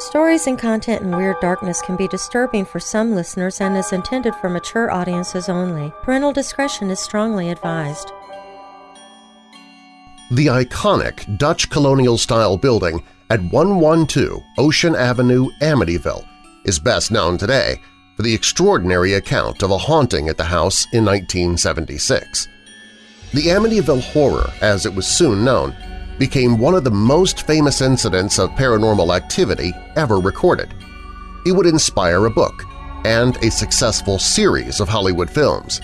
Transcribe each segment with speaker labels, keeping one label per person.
Speaker 1: Stories and content in Weird Darkness can be disturbing for some listeners and is intended for mature audiences only. Parental discretion is strongly advised.
Speaker 2: The iconic Dutch colonial-style building at 112 Ocean Avenue, Amityville is best known today for the extraordinary account of a haunting at the house in 1976. The Amityville Horror, as it was soon known, became one of the most famous incidents of paranormal activity ever recorded. It would inspire a book and a successful series of Hollywood films.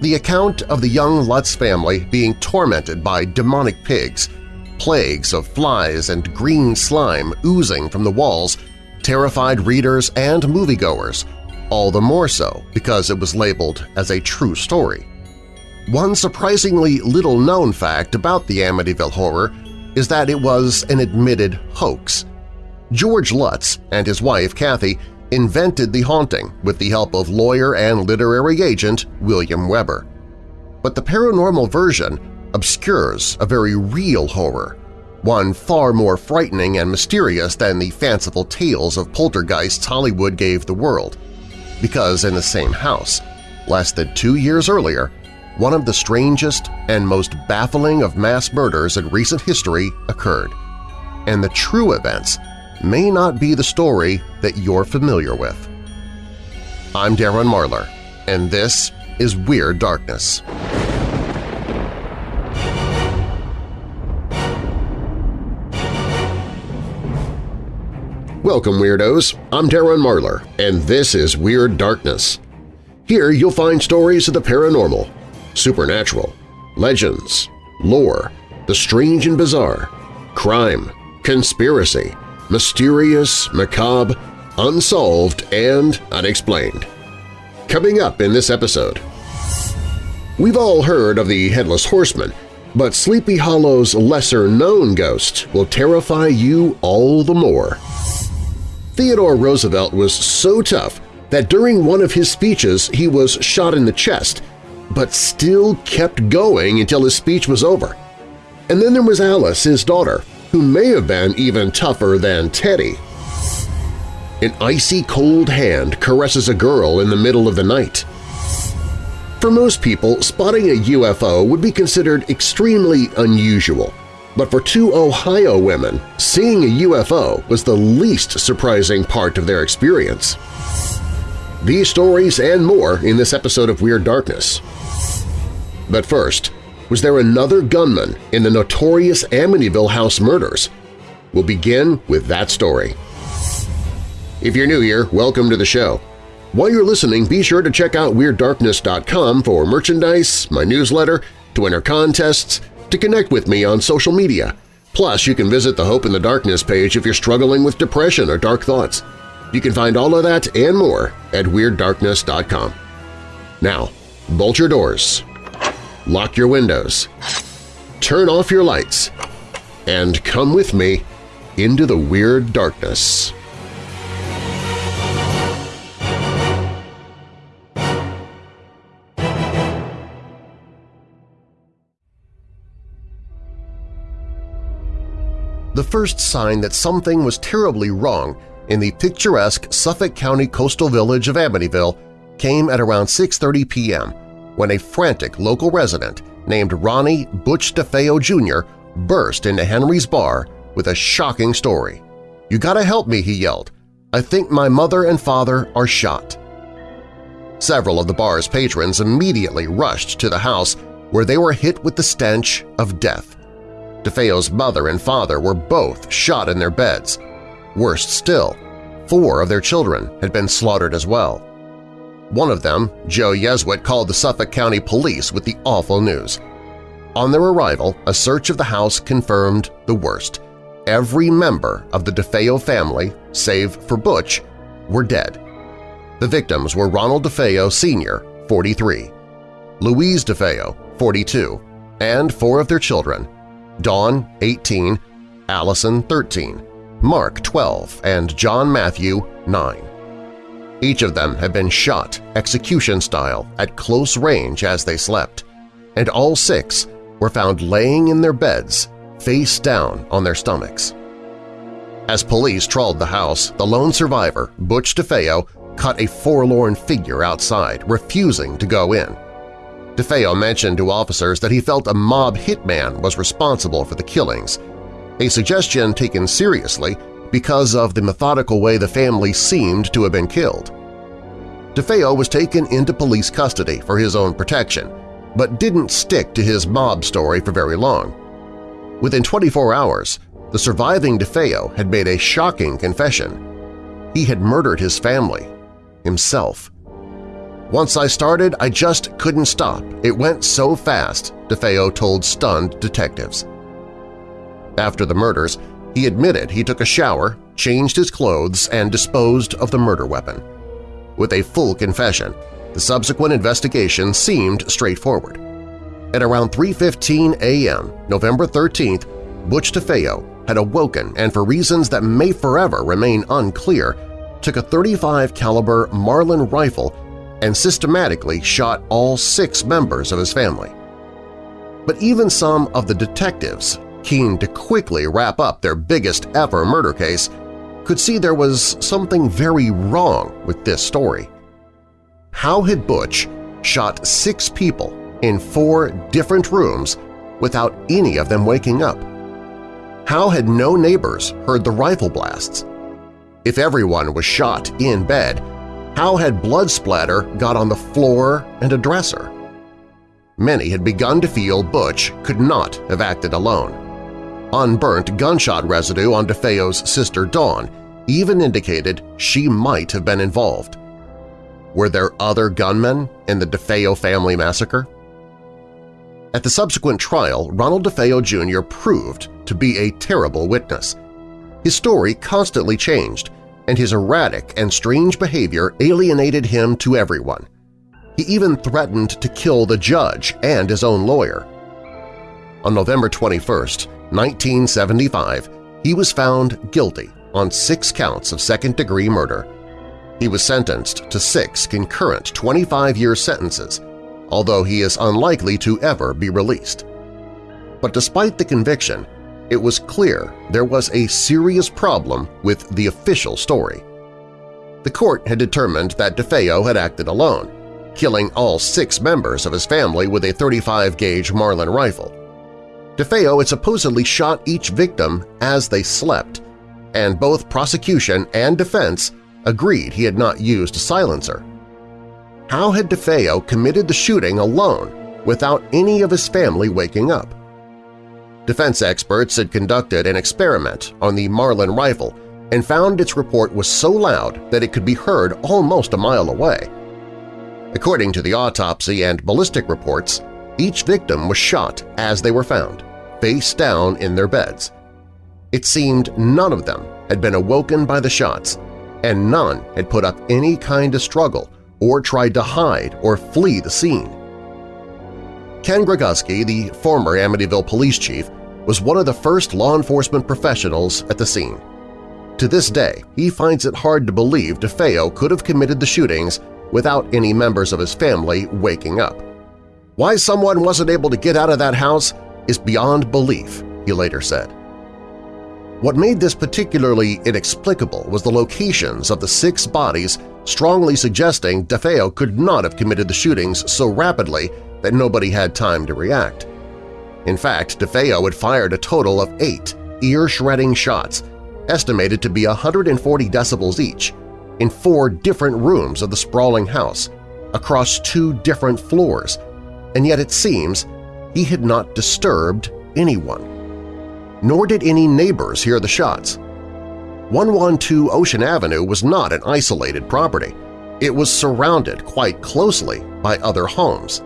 Speaker 2: The account of the young Lutz family being tormented by demonic pigs, plagues of flies and green slime oozing from the walls terrified readers and moviegoers, all the more so because it was labeled as a true story. One surprisingly little-known fact about the Amityville Horror is that it was an admitted hoax. George Lutz and his wife Kathy invented the haunting with the help of lawyer and literary agent William Weber. But the paranormal version obscures a very real horror, one far more frightening and mysterious than the fanciful tales of poltergeists Hollywood gave the world. Because in the same house, less than two years earlier, one of the strangest and most baffling of mass murders in recent history occurred, and the true events may not be the story that you're familiar with. I'm Darren Marlar, and this is Weird Darkness. Welcome, Weirdos! I'm Darren Marlar, and this is Weird Darkness. Here you'll find stories of the paranormal, supernatural, legends, lore, the strange and bizarre, crime, conspiracy, mysterious, macabre, unsolved, and unexplained. Coming up in this episode… We've all heard of the Headless Horseman, but Sleepy Hollow's lesser-known ghost will terrify you all the more. Theodore Roosevelt was so tough that during one of his speeches he was shot in the chest but still kept going until his speech was over. And then there was Alice, his daughter, who may have been even tougher than Teddy. An icy cold hand caresses a girl in the middle of the night. For most people, spotting a UFO would be considered extremely unusual, but for two Ohio women, seeing a UFO was the least surprising part of their experience. These stories and more in this episode of Weird Darkness. But first, was there another gunman in the notorious Amityville House murders? We'll begin with that story. If you're new here, welcome to the show. While you're listening, be sure to check out WeirdDarkness.com for merchandise, my newsletter, to enter contests, to connect with me on social media. Plus, you can visit the Hope in the Darkness page if you're struggling with depression or dark thoughts. You can find all of that and more at WeirdDarkness.com. Now, bolt your doors, lock your windows, turn off your lights, and come with me into the Weird Darkness. The first sign that something was terribly wrong in the picturesque Suffolk County coastal village of Amityville came at around 6.30 p.m when a frantic local resident named Ronnie Butch DeFeo Jr. burst into Henry's bar with a shocking story. "'You gotta help me!' he yelled. "'I think my mother and father are shot.' Several of the bar's patrons immediately rushed to the house where they were hit with the stench of death. DeFeo's mother and father were both shot in their beds. Worst still, four of their children had been slaughtered as well. One of them, Joe Yeswit, called the Suffolk County Police with the awful news. On their arrival, a search of the house confirmed the worst. Every member of the DeFeo family, save for Butch, were dead. The victims were Ronald DeFeo Sr., 43, Louise DeFeo, 42, and four of their children, Dawn, 18, Allison, 13, Mark, 12, and John Matthew, 9. Each of them had been shot execution-style at close range as they slept, and all six were found laying in their beds, face down on their stomachs. As police trawled the house, the lone survivor, Butch DeFeo, cut a forlorn figure outside, refusing to go in. DeFeo mentioned to officers that he felt a mob hitman was responsible for the killings, a suggestion taken seriously because of the methodical way the family seemed to have been killed. DeFeo was taken into police custody for his own protection, but didn't stick to his mob story for very long. Within 24 hours, the surviving DeFeo had made a shocking confession. He had murdered his family, himself. Once I started, I just couldn't stop. It went so fast, DeFeo told stunned detectives. After the murders, he admitted he took a shower, changed his clothes, and disposed of the murder weapon. With a full confession, the subsequent investigation seemed straightforward. At around 3.15 a.m., November 13th, Butch DeFeo had awoken and for reasons that may forever remain unclear, took a 35 caliber Marlin rifle and systematically shot all six members of his family. But even some of the detectives, keen to quickly wrap up their biggest ever murder case, could see there was something very wrong with this story. How had Butch shot six people in four different rooms without any of them waking up? How had no neighbors heard the rifle blasts? If everyone was shot in bed, how had blood splatter got on the floor and a dresser? Many had begun to feel Butch could not have acted alone. Unburnt gunshot residue on DeFeo's sister Dawn even indicated she might have been involved. Were there other gunmen in the DeFeo family massacre? At the subsequent trial, Ronald DeFeo Jr. proved to be a terrible witness. His story constantly changed, and his erratic and strange behavior alienated him to everyone. He even threatened to kill the judge and his own lawyer. On November 21, 1975, he was found guilty on six counts of second-degree murder. He was sentenced to six concurrent 25-year sentences, although he is unlikely to ever be released. But despite the conviction, it was clear there was a serious problem with the official story. The court had determined that DeFeo had acted alone, killing all six members of his family with a 35-gauge Marlin rifle. DeFeo had supposedly shot each victim as they slept, and both prosecution and defense agreed he had not used a silencer. How had DeFeo committed the shooting alone without any of his family waking up? Defense experts had conducted an experiment on the Marlin rifle and found its report was so loud that it could be heard almost a mile away. According to the autopsy and ballistic reports, each victim was shot as they were found, face down in their beds. It seemed none of them had been awoken by the shots, and none had put up any kind of struggle or tried to hide or flee the scene. Ken Greguski, the former Amityville police chief, was one of the first law enforcement professionals at the scene. To this day, he finds it hard to believe DeFeo could have committed the shootings without any members of his family waking up. Why someone wasn't able to get out of that house is beyond belief, he later said. What made this particularly inexplicable was the locations of the six bodies strongly suggesting DeFeo could not have committed the shootings so rapidly that nobody had time to react. In fact, DeFeo had fired a total of eight ear-shredding shots, estimated to be 140 decibels each, in four different rooms of the sprawling house, across two different floors, and yet it seems he had not disturbed anyone. Nor did any neighbors hear the shots. 112 Ocean Avenue was not an isolated property. It was surrounded quite closely by other homes.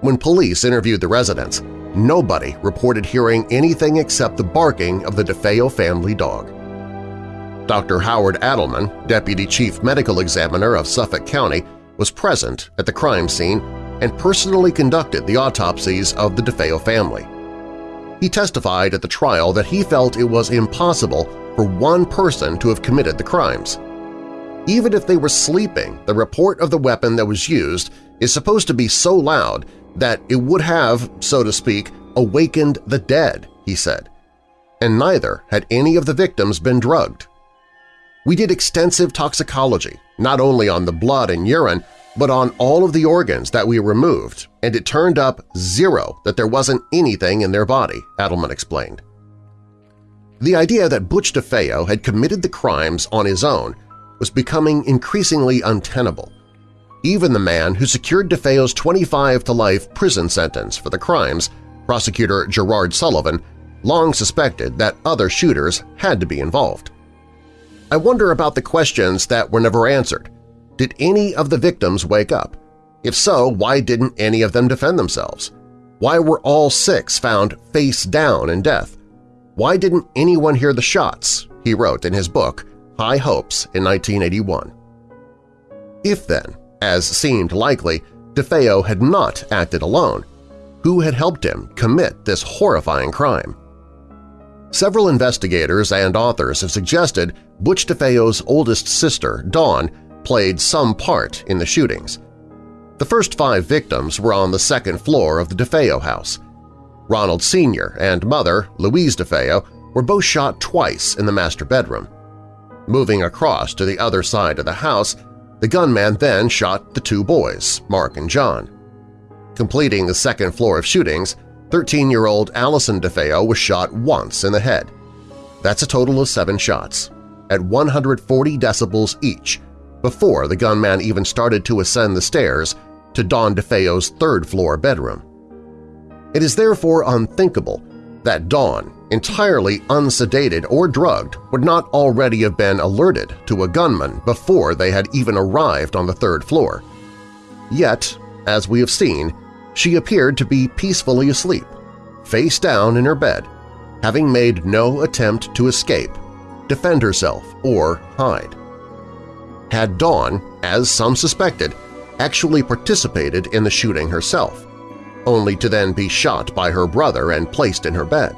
Speaker 2: When police interviewed the residents, nobody reported hearing anything except the barking of the DeFeo family dog. Dr. Howard Adelman, Deputy Chief Medical Examiner of Suffolk County, was present at the crime scene and personally conducted the autopsies of the DeFeo family. He testified at the trial that he felt it was impossible for one person to have committed the crimes. Even if they were sleeping, the report of the weapon that was used is supposed to be so loud that it would have, so to speak, awakened the dead, he said. and neither had any of the victims been drugged. We did extensive toxicology, not only on the blood and urine, but on all of the organs that we removed, and it turned up zero that there wasn't anything in their body, Adelman explained. The idea that Butch DeFeo had committed the crimes on his own was becoming increasingly untenable. Even the man who secured DeFeo's 25-to-life prison sentence for the crimes, prosecutor Gerard Sullivan, long suspected that other shooters had to be involved. I wonder about the questions that were never answered. Did any of the victims wake up? If so, why didn't any of them defend themselves? Why were all six found face down in death? Why didn't anyone hear the shots? He wrote in his book, High Hopes in 1981. If then, as seemed likely, DeFeo had not acted alone, who had helped him commit this horrifying crime? Several investigators and authors have suggested Butch DeFeo's oldest sister, Dawn, played some part in the shootings. The first five victims were on the second floor of the DeFeo house. Ronald Sr. and mother, Louise DeFeo, were both shot twice in the master bedroom. Moving across to the other side of the house, the gunman then shot the two boys, Mark and John. Completing the second floor of shootings, 13-year-old Allison DeFeo was shot once in the head. That's a total of seven shots, at 140 decibels each, before the gunman even started to ascend the stairs to Dawn DeFeo's third-floor bedroom. It is therefore unthinkable that Dawn, entirely unsedated or drugged, would not already have been alerted to a gunman before they had even arrived on the third floor. Yet, as we have seen, she appeared to be peacefully asleep, face down in her bed, having made no attempt to escape, defend herself, or hide. Had Dawn, as some suspected, actually participated in the shooting herself, only to then be shot by her brother and placed in her bed.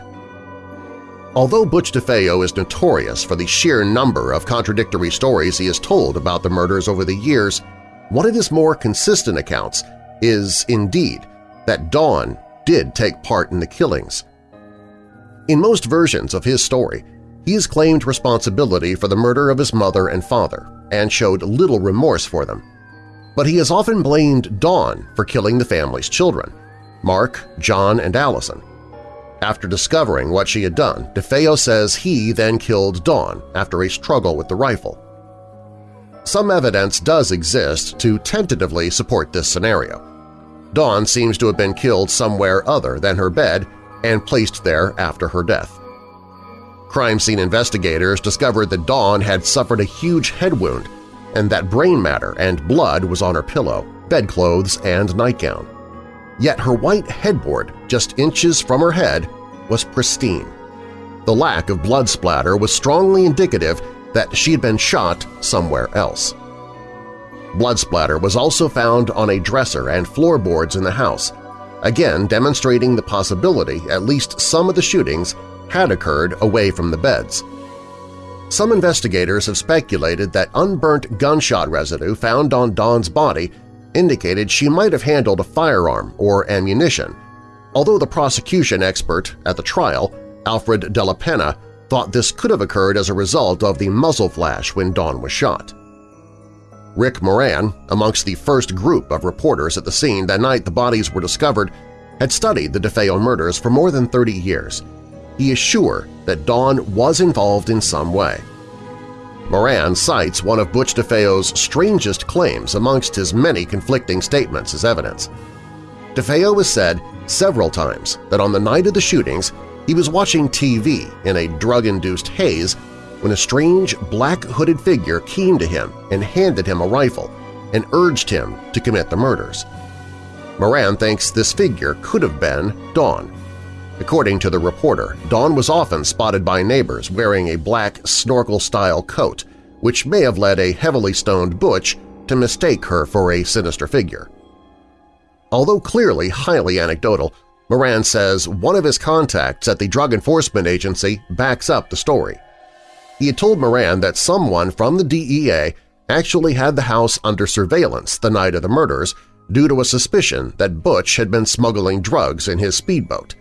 Speaker 2: Although Butch DeFeo is notorious for the sheer number of contradictory stories he has told about the murders over the years, one of his more consistent accounts is, indeed, that Dawn did take part in the killings. In most versions of his story, he has claimed responsibility for the murder of his mother and father and showed little remorse for them. But he has often blamed Dawn for killing the family's children, Mark, John, and Allison. After discovering what she had done, DeFeo says he then killed Dawn after a struggle with the rifle. Some evidence does exist to tentatively support this scenario. Dawn seems to have been killed somewhere other than her bed and placed there after her death. Crime scene investigators discovered that Dawn had suffered a huge head wound and that brain matter and blood was on her pillow, bedclothes, and nightgown. Yet her white headboard, just inches from her head, was pristine. The lack of blood splatter was strongly indicative that she had been shot somewhere else. Blood splatter was also found on a dresser and floorboards in the house, again demonstrating the possibility at least some of the shootings had occurred away from the beds. Some investigators have speculated that unburnt gunshot residue found on Dawn's body indicated she might have handled a firearm or ammunition, although the prosecution expert at the trial, Alfred Della Penna, thought this could have occurred as a result of the muzzle flash when Dawn was shot. Rick Moran, amongst the first group of reporters at the scene that night the bodies were discovered, had studied the DeFeo murders for more than 30 years. He is sure that Dawn was involved in some way. Moran cites one of Butch DeFeo's strangest claims amongst his many conflicting statements as evidence. DeFeo has said several times that on the night of the shootings he was watching TV in a drug-induced haze when a strange black hooded figure came to him and handed him a rifle and urged him to commit the murders. Moran thinks this figure could have been Dawn. According to the reporter, Dawn was often spotted by neighbors wearing a black snorkel-style coat, which may have led a heavily stoned Butch to mistake her for a sinister figure. Although clearly highly anecdotal, Moran says one of his contacts at the Drug Enforcement Agency backs up the story. He had told Moran that someone from the DEA actually had the house under surveillance the night of the murders due to a suspicion that Butch had been smuggling drugs in his speedboat.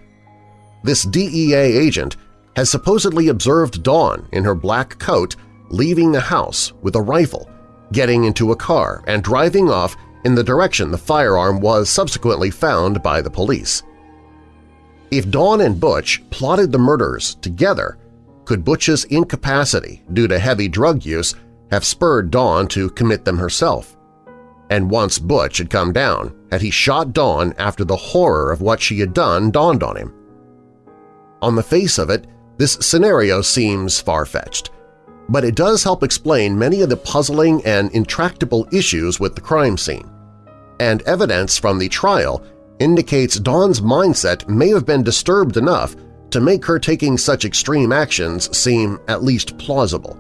Speaker 2: This DEA agent has supposedly observed Dawn in her black coat leaving the house with a rifle, getting into a car, and driving off in the direction the firearm was subsequently found by the police. If Dawn and Butch plotted the murders together, could Butch's incapacity due to heavy drug use have spurred Dawn to commit them herself? And once Butch had come down, had he shot Dawn after the horror of what she had done dawned on him? On the face of it, this scenario seems far-fetched, but it does help explain many of the puzzling and intractable issues with the crime scene. And evidence from the trial indicates Dawn's mindset may have been disturbed enough to make her taking such extreme actions seem at least plausible.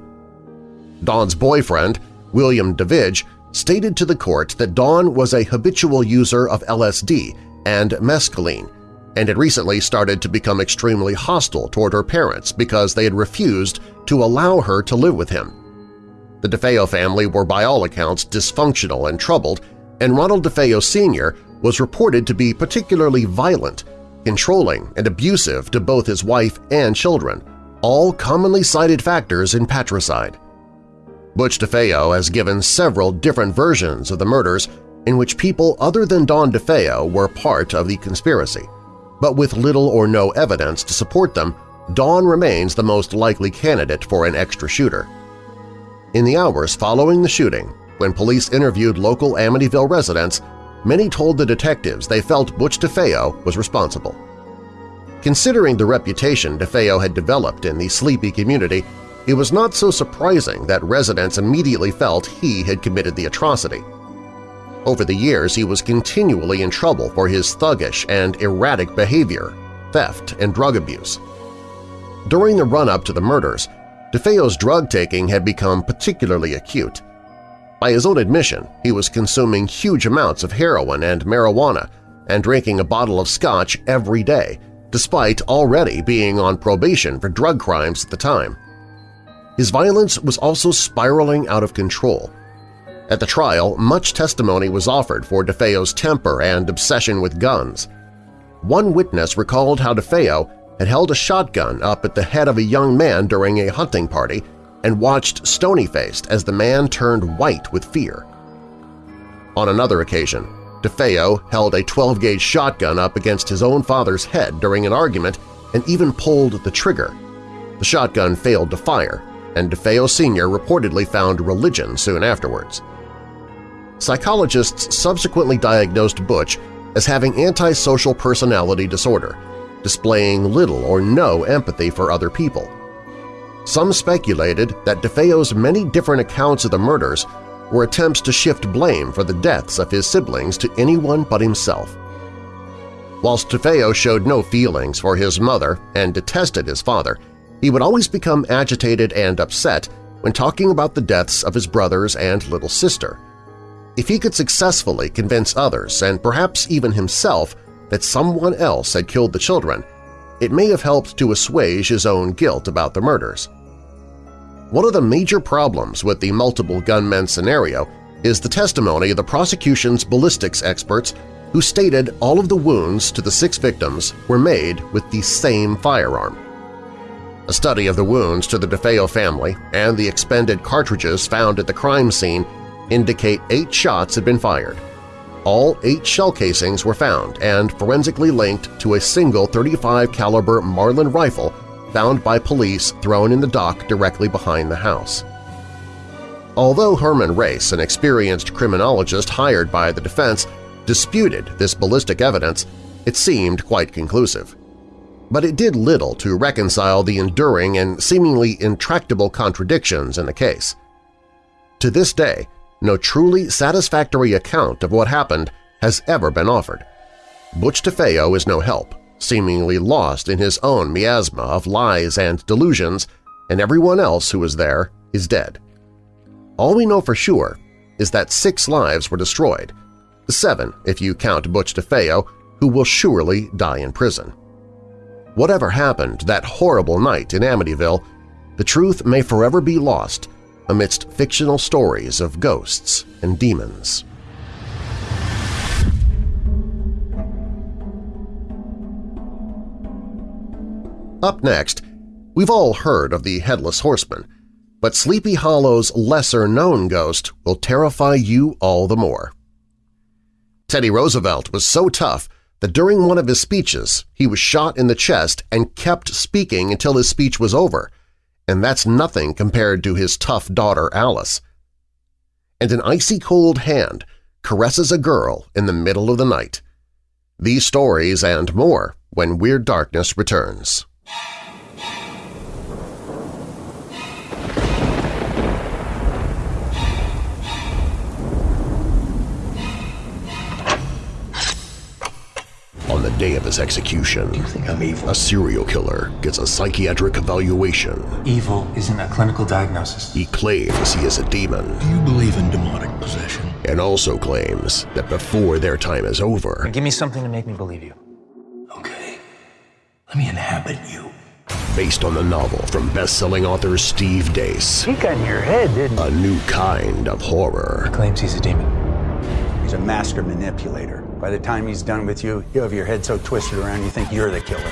Speaker 2: Dawn's boyfriend, William Davidge, stated to the court that Dawn was a habitual user of LSD and mescaline and had recently started to become extremely hostile toward her parents because they had refused to allow her to live with him. The DeFeo family were by all accounts dysfunctional and troubled, and Ronald DeFeo Sr. was reported to be particularly violent, controlling, and abusive to both his wife and children, all commonly cited factors in patricide. Butch DeFeo has given several different versions of the murders in which people other than Dawn DeFeo were part of the conspiracy but with little or no evidence to support them, Dawn remains the most likely candidate for an extra shooter. In the hours following the shooting, when police interviewed local Amityville residents, many told the detectives they felt Butch DeFeo was responsible. Considering the reputation DeFeo had developed in the sleepy community, it was not so surprising that residents immediately felt he had committed the atrocity. Over the years, he was continually in trouble for his thuggish and erratic behavior, theft, and drug abuse. During the run-up to the murders, DeFeo's drug-taking had become particularly acute. By his own admission, he was consuming huge amounts of heroin and marijuana and drinking a bottle of scotch every day, despite already being on probation for drug crimes at the time. His violence was also spiraling out of control, at the trial, much testimony was offered for DeFeo's temper and obsession with guns. One witness recalled how DeFeo had held a shotgun up at the head of a young man during a hunting party and watched stony-faced as the man turned white with fear. On another occasion, DeFeo held a 12-gauge shotgun up against his own father's head during an argument and even pulled the trigger. The shotgun failed to fire, and DeFeo Sr. reportedly found religion soon afterwards. Psychologists subsequently diagnosed Butch as having antisocial personality disorder, displaying little or no empathy for other people. Some speculated that DeFeo's many different accounts of the murders were attempts to shift blame for the deaths of his siblings to anyone but himself. Whilst DeFeo showed no feelings for his mother and detested his father, he would always become agitated and upset when talking about the deaths of his brothers and little sister. If he could successfully convince others, and perhaps even himself, that someone else had killed the children, it may have helped to assuage his own guilt about the murders. One of the major problems with the multiple gunmen scenario is the testimony of the prosecution's ballistics experts who stated all of the wounds to the six victims were made with the same firearm. A study of the wounds to the DeFeo family and the expended cartridges found at the crime scene indicate eight shots had been fired. All eight shell casings were found and forensically linked to a single 35 caliber Marlin rifle found by police thrown in the dock directly behind the house. Although Herman Race, an experienced criminologist hired by the defense, disputed this ballistic evidence, it seemed quite conclusive. But it did little to reconcile the enduring and seemingly intractable contradictions in the case. To this day, no truly satisfactory account of what happened has ever been offered. Butch DeFeo is no help, seemingly lost in his own miasma of lies and delusions, and everyone else who was there is dead. All we know for sure is that six lives were destroyed, seven if you count Butch DeFeo, who will surely die in prison. Whatever happened that horrible night in Amityville, the truth may forever be lost amidst fictional stories of ghosts and demons. Up next, We've all heard of the Headless Horseman, but Sleepy Hollow's lesser-known ghost will terrify you all the more. Teddy Roosevelt was so tough that during one of his speeches he was shot in the chest and kept speaking until his speech was over, and that's nothing compared to his tough daughter Alice. And an icy cold hand caresses a girl in the middle of the night. These stories and more when Weird Darkness returns. On the day of his execution,
Speaker 3: You think I'm evil?
Speaker 2: a serial killer gets a psychiatric evaluation.
Speaker 4: Evil isn't a clinical diagnosis.
Speaker 2: He claims he is a demon
Speaker 3: Do you believe in demonic possession?
Speaker 2: and also claims that before their time is over,
Speaker 4: Give me something to make me believe you.
Speaker 3: Okay. Let me inhabit you.
Speaker 2: based on the novel from best-selling author Steve Deace,
Speaker 5: He got in your head, didn't he?
Speaker 2: a new kind of horror.
Speaker 4: Claims he's a demon.
Speaker 5: He's a master manipulator. By the time he's done with you, you'll have your head so twisted around you think you're the killer.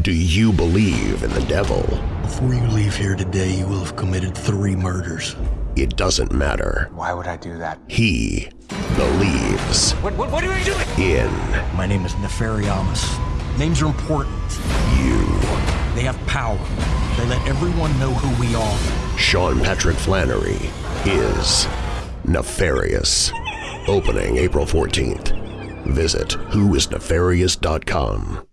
Speaker 2: Do you believe in the devil?
Speaker 3: Before you leave here today, you will have committed three murders.
Speaker 2: It doesn't matter.
Speaker 4: Why would I do that?
Speaker 2: He believes
Speaker 4: What, what, what are you doing?
Speaker 2: in
Speaker 3: My name is Nefariamus. Names are important.
Speaker 2: you.
Speaker 3: They have power. They let everyone know who we are.
Speaker 2: Sean Patrick Flanery is Nefarious. Opening April 14th. Visit whoisnefarious.com.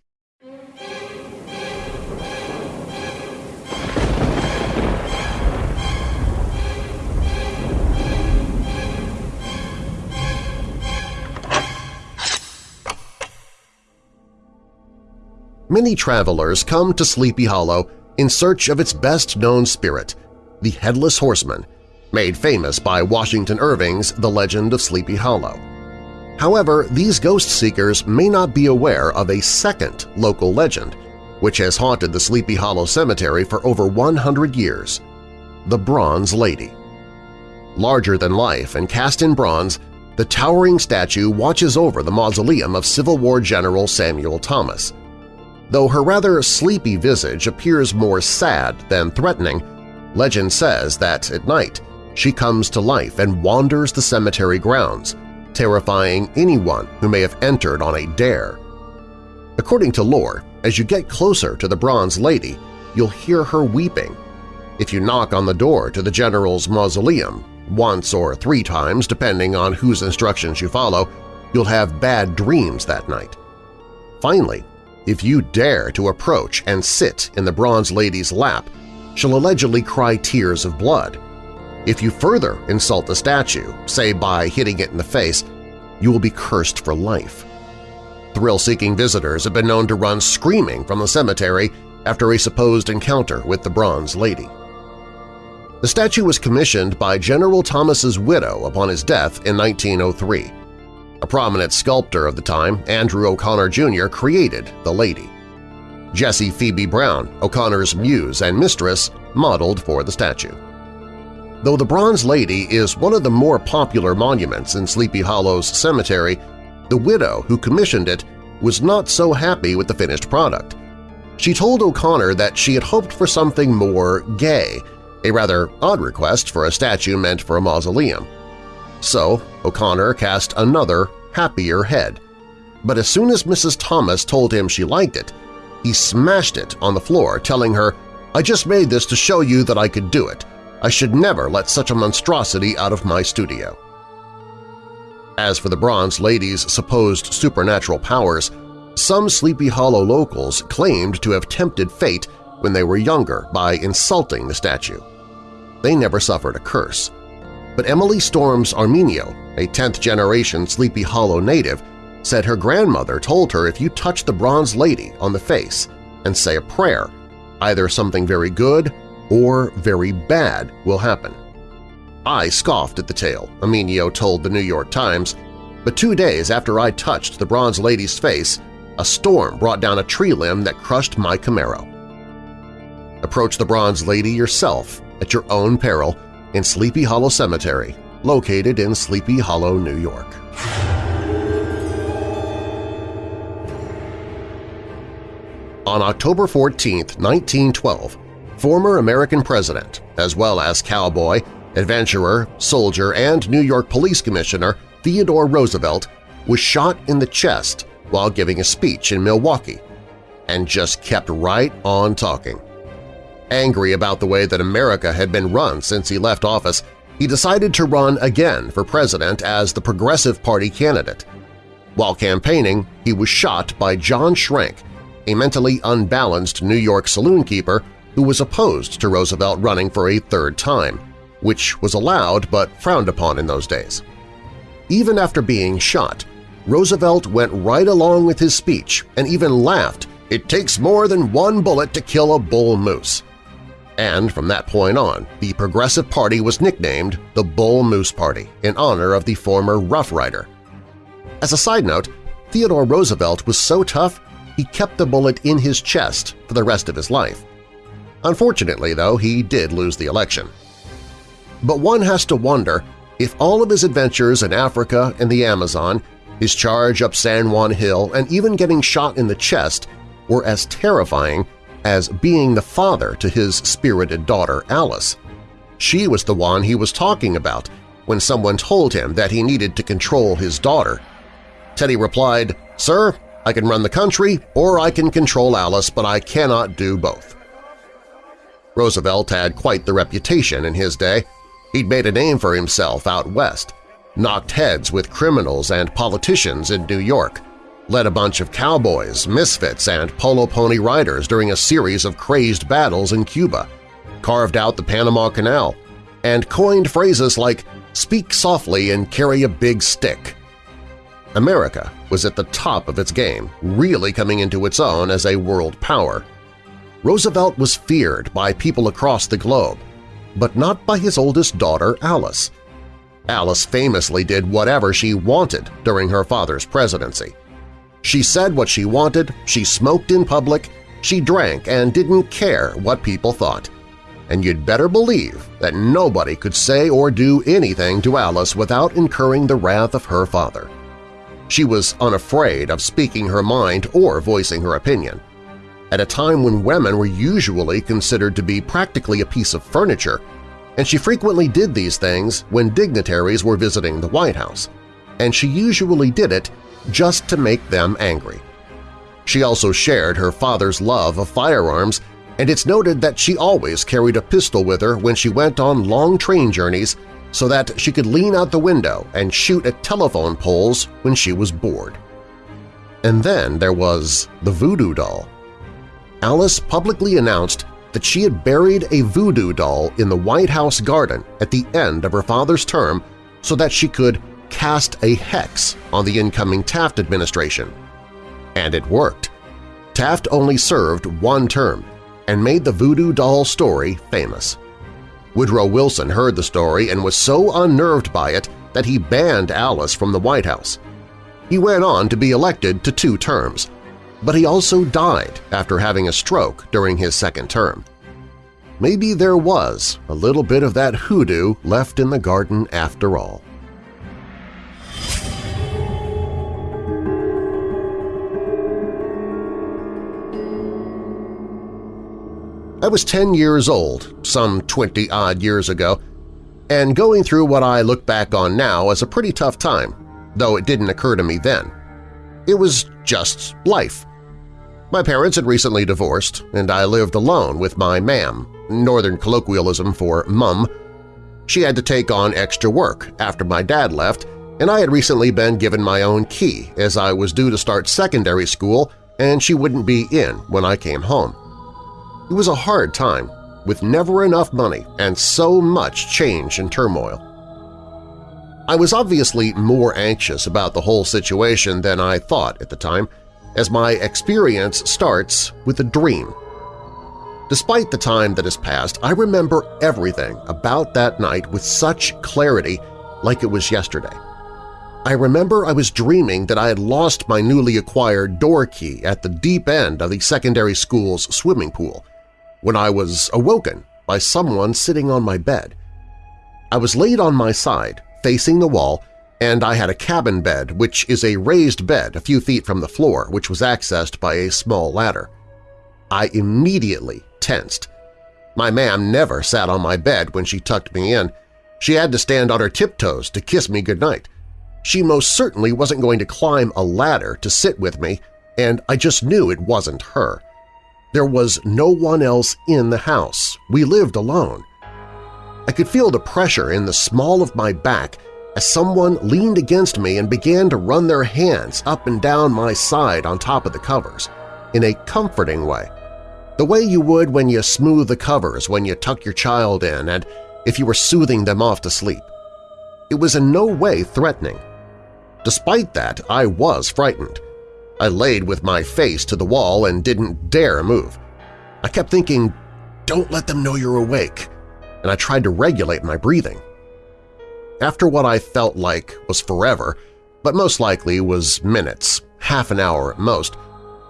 Speaker 2: Many travelers come to Sleepy Hollow in search of its best-known spirit, the Headless Horseman, made famous by Washington Irving's The Legend of Sleepy Hollow. However, these ghost seekers may not be aware of a second local legend, which has haunted the Sleepy Hollow Cemetery for over 100 years – the Bronze Lady. Larger than life and cast in bronze, the towering statue watches over the mausoleum of Civil War General Samuel Thomas. Though her rather sleepy visage appears more sad than threatening, legend says that at night she comes to life and wanders the cemetery grounds, terrifying anyone who may have entered on a dare. According to lore, as you get closer to the Bronze Lady, you'll hear her weeping. If you knock on the door to the General's mausoleum, once or three times depending on whose instructions you follow, you'll have bad dreams that night. Finally, if you dare to approach and sit in the Bronze Lady's lap, she'll allegedly cry tears of blood. If you further insult the statue, say by hitting it in the face, you will be cursed for life. Thrill-seeking visitors have been known to run screaming from the cemetery after a supposed encounter with the Bronze Lady. The statue was commissioned by General Thomas's widow upon his death in 1903. A prominent sculptor of the time, Andrew O'Connor Jr., created the lady. Jessie Phoebe Brown, O'Connor's muse and mistress, modeled for the statue. Though the Bronze Lady is one of the more popular monuments in Sleepy Hollow's cemetery, the widow who commissioned it was not so happy with the finished product. She told O'Connor that she had hoped for something more gay, a rather odd request for a statue meant for a mausoleum. So O'Connor cast another, happier head. But as soon as Mrs. Thomas told him she liked it, he smashed it on the floor, telling her, I just made this to show you that I could do it. I should never let such a monstrosity out of my studio. As for the Bronze Lady's supposed supernatural powers, some Sleepy Hollow locals claimed to have tempted fate when they were younger by insulting the statue. They never suffered a curse. But Emily Storms Armenio, a 10th-generation Sleepy Hollow native, said her grandmother told her if you touch the Bronze Lady on the face and say a prayer, either something very good or very bad will happen. I scoffed at the tale, Armenio told the New York Times, but two days after I touched the Bronze Lady's face, a storm brought down a tree limb that crushed my Camaro. Approach the Bronze Lady yourself at your own peril in Sleepy Hollow Cemetery, located in Sleepy Hollow, New York. On October 14, 1912, former American president, as well as cowboy, adventurer, soldier, and New York Police Commissioner Theodore Roosevelt was shot in the chest while giving a speech in Milwaukee and just kept right on talking. Angry about the way that America had been run since he left office, he decided to run again for president as the Progressive Party candidate. While campaigning, he was shot by John Schrank, a mentally unbalanced New York saloon keeper who was opposed to Roosevelt running for a third time, which was allowed but frowned upon in those days. Even after being shot, Roosevelt went right along with his speech and even laughed, it takes more than one bullet to kill a bull moose. And from that point on, the Progressive Party was nicknamed the Bull Moose Party in honor of the former Rough Rider. As a side note, Theodore Roosevelt was so tough he kept the bullet in his chest for the rest of his life. Unfortunately, though, he did lose the election. But one has to wonder if all of his adventures in Africa and the Amazon, his charge up San Juan Hill, and even getting shot in the chest were as terrifying as being the father to his spirited daughter Alice. She was the one he was talking about when someone told him that he needed to control his daughter. Teddy replied, Sir, I can run the country or I can control Alice, but I cannot do both. Roosevelt had quite the reputation in his day. He'd made a name for himself out west, knocked heads with criminals and politicians in New York, led a bunch of cowboys, misfits, and polo pony riders during a series of crazed battles in Cuba, carved out the Panama Canal, and coined phrases like speak softly and carry a big stick. America was at the top of its game, really coming into its own as a world power. Roosevelt was feared by people across the globe, but not by his oldest daughter, Alice. Alice famously did whatever she wanted during her father's presidency. She said what she wanted, she smoked in public, she drank and didn't care what people thought. And you'd better believe that nobody could say or do anything to Alice without incurring the wrath of her father. She was unafraid of speaking her mind or voicing her opinion. At a time when women were usually considered to be practically a piece of furniture, and she frequently did these things when dignitaries were visiting the White House, and she usually did it just to make them angry. She also shared her father's love of firearms, and it's noted that she always carried a pistol with her when she went on long train journeys so that she could lean out the window and shoot at telephone poles when she was bored. And then there was the voodoo doll. Alice publicly announced that she had buried a voodoo doll in the White House garden at the end of her father's term so that she could cast a hex on the incoming Taft administration. And it worked. Taft only served one term and made the voodoo doll story famous. Woodrow Wilson heard the story and was so unnerved by it that he banned Alice from the White House. He went on to be elected to two terms, but he also died after having a stroke during his second term. Maybe there was a little bit of that hoodoo left in the garden after all. I was 10 years old, some 20-odd years ago, and going through what I look back on now as a pretty tough time, though it didn't occur to me then. It was just life. My parents had recently divorced, and I lived alone with my mam, northern colloquialism for mum. She had to take on extra work after my dad left, and I had recently been given my own key as I was due to start secondary school and she wouldn't be in when I came home. It was a hard time, with never enough money and so much change and turmoil. I was obviously more anxious about the whole situation than I thought at the time, as my experience starts with a dream. Despite the time that has passed, I remember everything about that night with such clarity like it was yesterday. I remember I was dreaming that I had lost my newly acquired door key at the deep end of the secondary school's swimming pool, when I was awoken by someone sitting on my bed. I was laid on my side, facing the wall, and I had a cabin bed, which is a raised bed a few feet from the floor, which was accessed by a small ladder. I immediately tensed. My mam never sat on my bed when she tucked me in. She had to stand on her tiptoes to kiss me goodnight. She most certainly wasn't going to climb a ladder to sit with me, and I just knew it wasn't her. There was no one else in the house. We lived alone. I could feel the pressure in the small of my back as someone leaned against me and began to run their hands up and down my side on top of the covers, in a comforting way, the way you would when you smooth the covers when you tuck your child in and if you were soothing them off to sleep. It was in no way threatening. Despite that, I was frightened. I laid with my face to the wall and didn't dare move. I kept thinking, don't let them know you're awake, and I tried to regulate my breathing. After what I felt like was forever, but most likely was minutes, half an hour at most,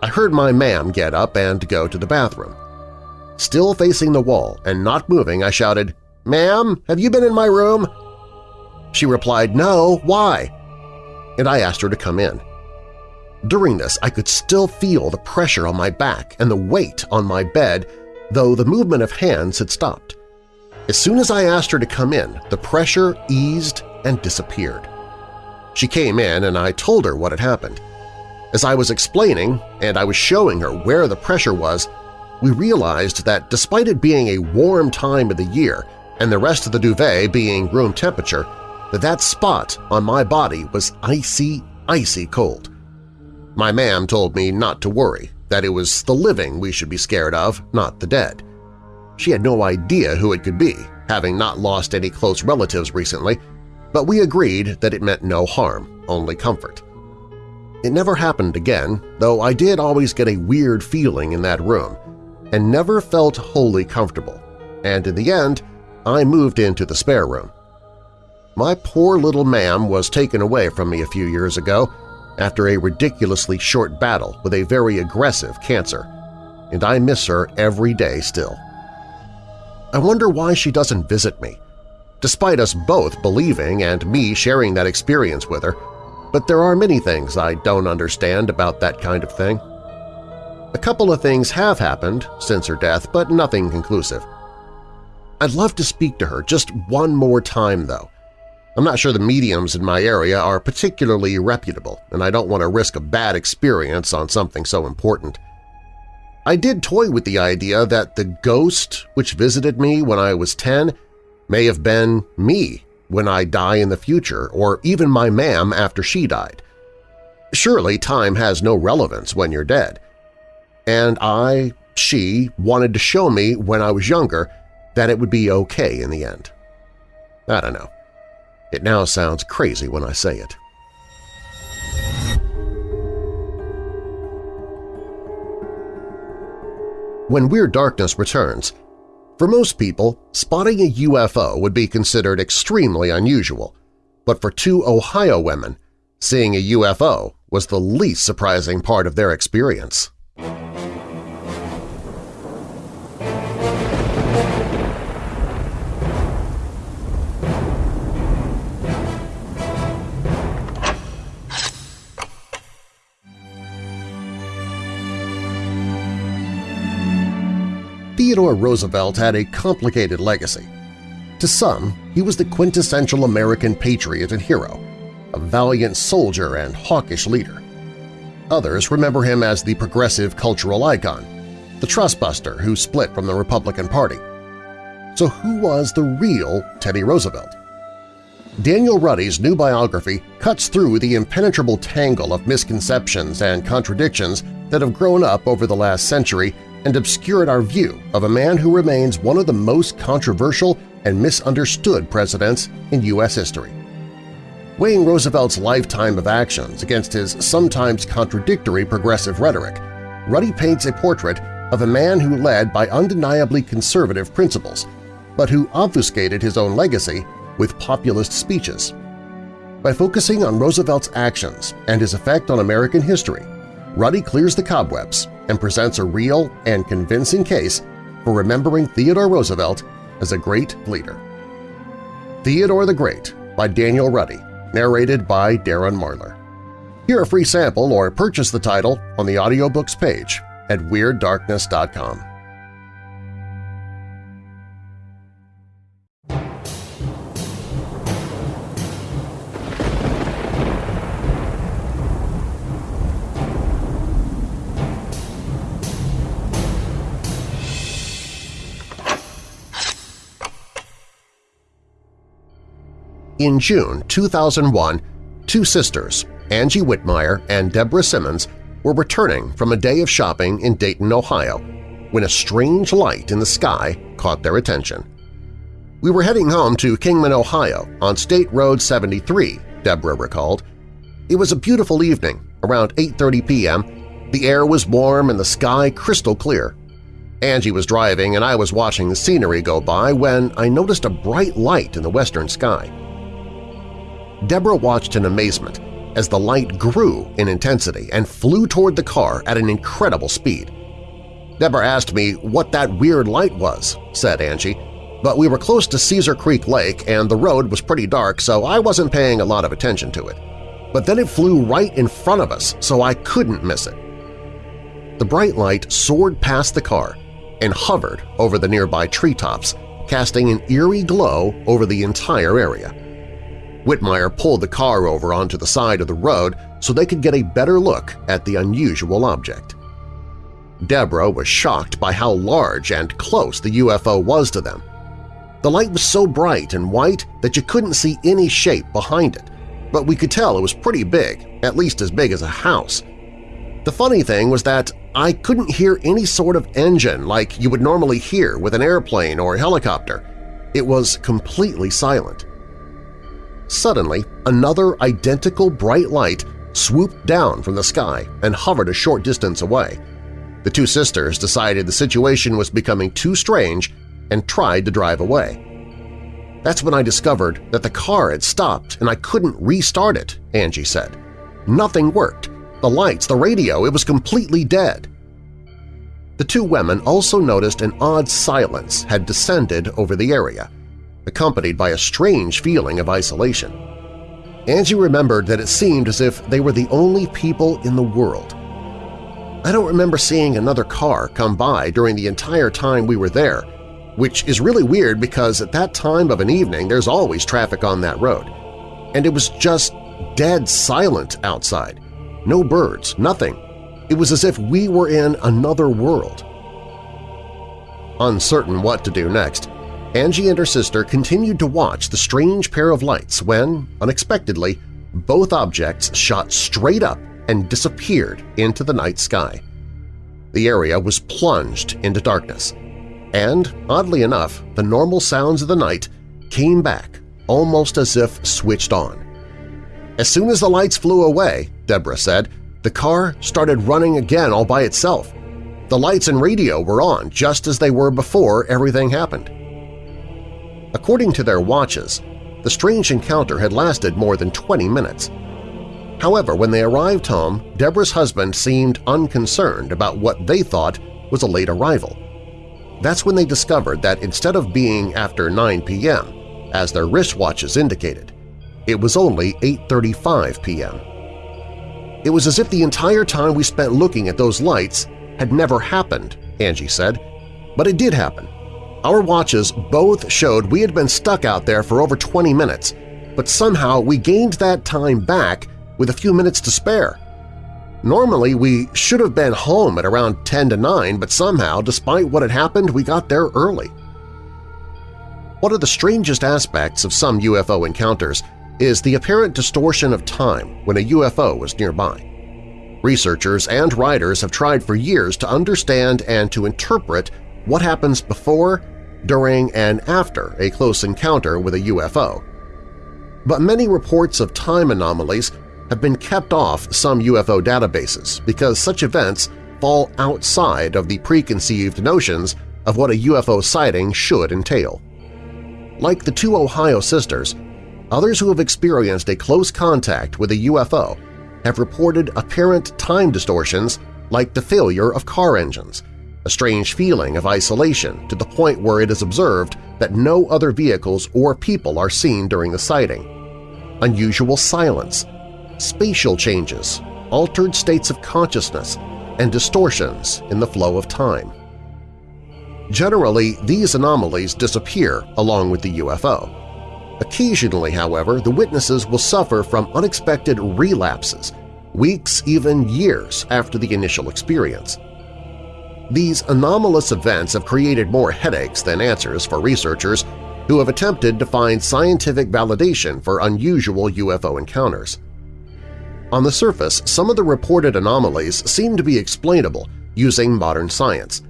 Speaker 2: I heard my mam get up and go to the bathroom. Still facing the wall and not moving, I shouted, "'Mam, have you been in my room?' She replied, "'No, why?' And I asked her to come in. During this, I could still feel the pressure on my back and the weight on my bed, though the movement of hands had stopped. As soon as I asked her to come in, the pressure eased and disappeared. She came in and I told her what had happened. As I was explaining and I was showing her where the pressure was, we realized that despite it being a warm time of the year and the rest of the duvet being room temperature, that that spot on my body was icy, icy cold. My mam told me not to worry, that it was the living we should be scared of, not the dead. She had no idea who it could be, having not lost any close relatives recently, but we agreed that it meant no harm, only comfort. It never happened again, though I did always get a weird feeling in that room, and never felt wholly comfortable, and in the end I moved into the spare room. My poor little mam was taken away from me a few years ago, after a ridiculously short battle with a very aggressive cancer, and I miss her every day still. I wonder why she doesn't visit me, despite us both believing and me sharing that experience with her, but there are many things I don't understand about that kind of thing. A couple of things have happened since her death, but nothing conclusive. I'd love to speak to her just one more time, though, I'm not sure the mediums in my area are particularly reputable, and I don't want to risk a bad experience on something so important. I did toy with the idea that the ghost which visited me when I was 10 may have been me when I die in the future, or even my mam after she died. Surely time has no relevance when you're dead. And I, she, wanted to show me when I was younger that it would be okay in the end. I don't know. It now sounds crazy when I say it. When Weird Darkness returns, for most people, spotting a UFO would be considered extremely unusual, but for two Ohio women, seeing a UFO was the least surprising part of their experience. Theodore Roosevelt had a complicated legacy. To some, he was the quintessential American patriot and hero, a valiant soldier and hawkish leader. Others remember him as the progressive cultural icon, the trustbuster who split from the Republican Party. So who was the real Teddy Roosevelt? Daniel Ruddy's new biography cuts through the impenetrable tangle of misconceptions and contradictions that have grown up over the last century and obscured our view of a man who remains one of the most controversial and misunderstood presidents in U.S. history. Weighing Roosevelt's lifetime of actions against his sometimes contradictory progressive rhetoric, Ruddy paints a portrait of a man who led by undeniably conservative principles, but who obfuscated his own legacy with populist speeches. By focusing on Roosevelt's actions and his effect on American history, Ruddy clears the cobwebs and presents a real and convincing case for remembering Theodore Roosevelt as a great leader. Theodore the Great by Daniel Ruddy, narrated by Darren Marlar. Hear a free sample or purchase the title on the audiobooks page at WeirdDarkness.com. In June 2001, two sisters, Angie Whitmire and Deborah Simmons, were returning from a day of shopping in Dayton, Ohio, when a strange light in the sky caught their attention. We were heading home to Kingman, Ohio, on State Road 73, Deborah recalled. It was a beautiful evening, around 8.30 p.m. The air was warm and the sky crystal clear. Angie was driving and I was watching the scenery go by when I noticed a bright light in the western sky. Deborah watched in amazement as the light grew in intensity and flew toward the car at an incredible speed. Deborah asked me what that weird light was, said Angie, but we were close to Caesar Creek Lake and the road was pretty dark so I wasn't paying a lot of attention to it. But then it flew right in front of us so I couldn't miss it. The bright light soared past the car and hovered over the nearby treetops, casting an eerie glow over the entire area. Whitmire pulled the car over onto the side of the road so they could get a better look at the unusual object. Deborah was shocked by how large and close the UFO was to them. The light was so bright and white that you couldn't see any shape behind it, but we could tell it was pretty big, at least as big as a house. The funny thing was that I couldn't hear any sort of engine like you would normally hear with an airplane or helicopter. It was completely silent. Suddenly, another identical bright light swooped down from the sky and hovered a short distance away. The two sisters decided the situation was becoming too strange and tried to drive away. That's when I discovered that the car had stopped and I couldn't restart it, Angie said. Nothing worked. The lights, the radio, it was completely dead. The two women also noticed an odd silence had descended over the area, accompanied by a strange feeling of isolation. Angie remembered that it seemed as if they were the only people in the world. I don't remember seeing another car come by during the entire time we were there, which is really weird because at that time of an evening there's always traffic on that road. And it was just dead silent outside. No birds, nothing. It was as if we were in another world. Uncertain what to do next, Angie and her sister continued to watch the strange pair of lights when, unexpectedly, both objects shot straight up and disappeared into the night sky. The area was plunged into darkness, and, oddly enough, the normal sounds of the night came back almost as if switched on. As soon as the lights flew away, Deborah said, the car started running again all by itself. The lights and radio were on just as they were before everything happened. According to their watches, the strange encounter had lasted more than 20 minutes. However, when they arrived home, Deborah's husband seemed unconcerned about what they thought was a late arrival. That's when they discovered that instead of being after 9 p.m., as their wristwatches indicated, it was only 8.35 p.m. It was as if the entire time we spent looking at those lights had never happened, Angie said. But it did happen. Our watches both showed we had been stuck out there for over 20 minutes, but somehow we gained that time back with a few minutes to spare. Normally, we should have been home at around 10 to 9, but somehow, despite what had happened, we got there early. One of the strangest aspects of some UFO encounters is the apparent distortion of time when a UFO is nearby. Researchers and writers have tried for years to understand and to interpret what happens before during and after a close encounter with a UFO. But many reports of time anomalies have been kept off some UFO databases because such events fall outside of the preconceived notions of what a UFO sighting should entail. Like the two Ohio sisters, others who have experienced a close contact with a UFO have reported apparent time distortions like the failure of car engines – a strange feeling of isolation to the point where it is observed that no other vehicles or people are seen during the sighting, unusual silence, spatial changes, altered states of consciousness, and distortions in the flow of time. Generally, these anomalies disappear along with the UFO. Occasionally, however, the witnesses will suffer from unexpected relapses, weeks, even years after the initial experience. These anomalous events have created more headaches than answers for researchers, who have attempted to find scientific validation for unusual UFO encounters. On the surface, some of the reported anomalies seem to be explainable using modern science.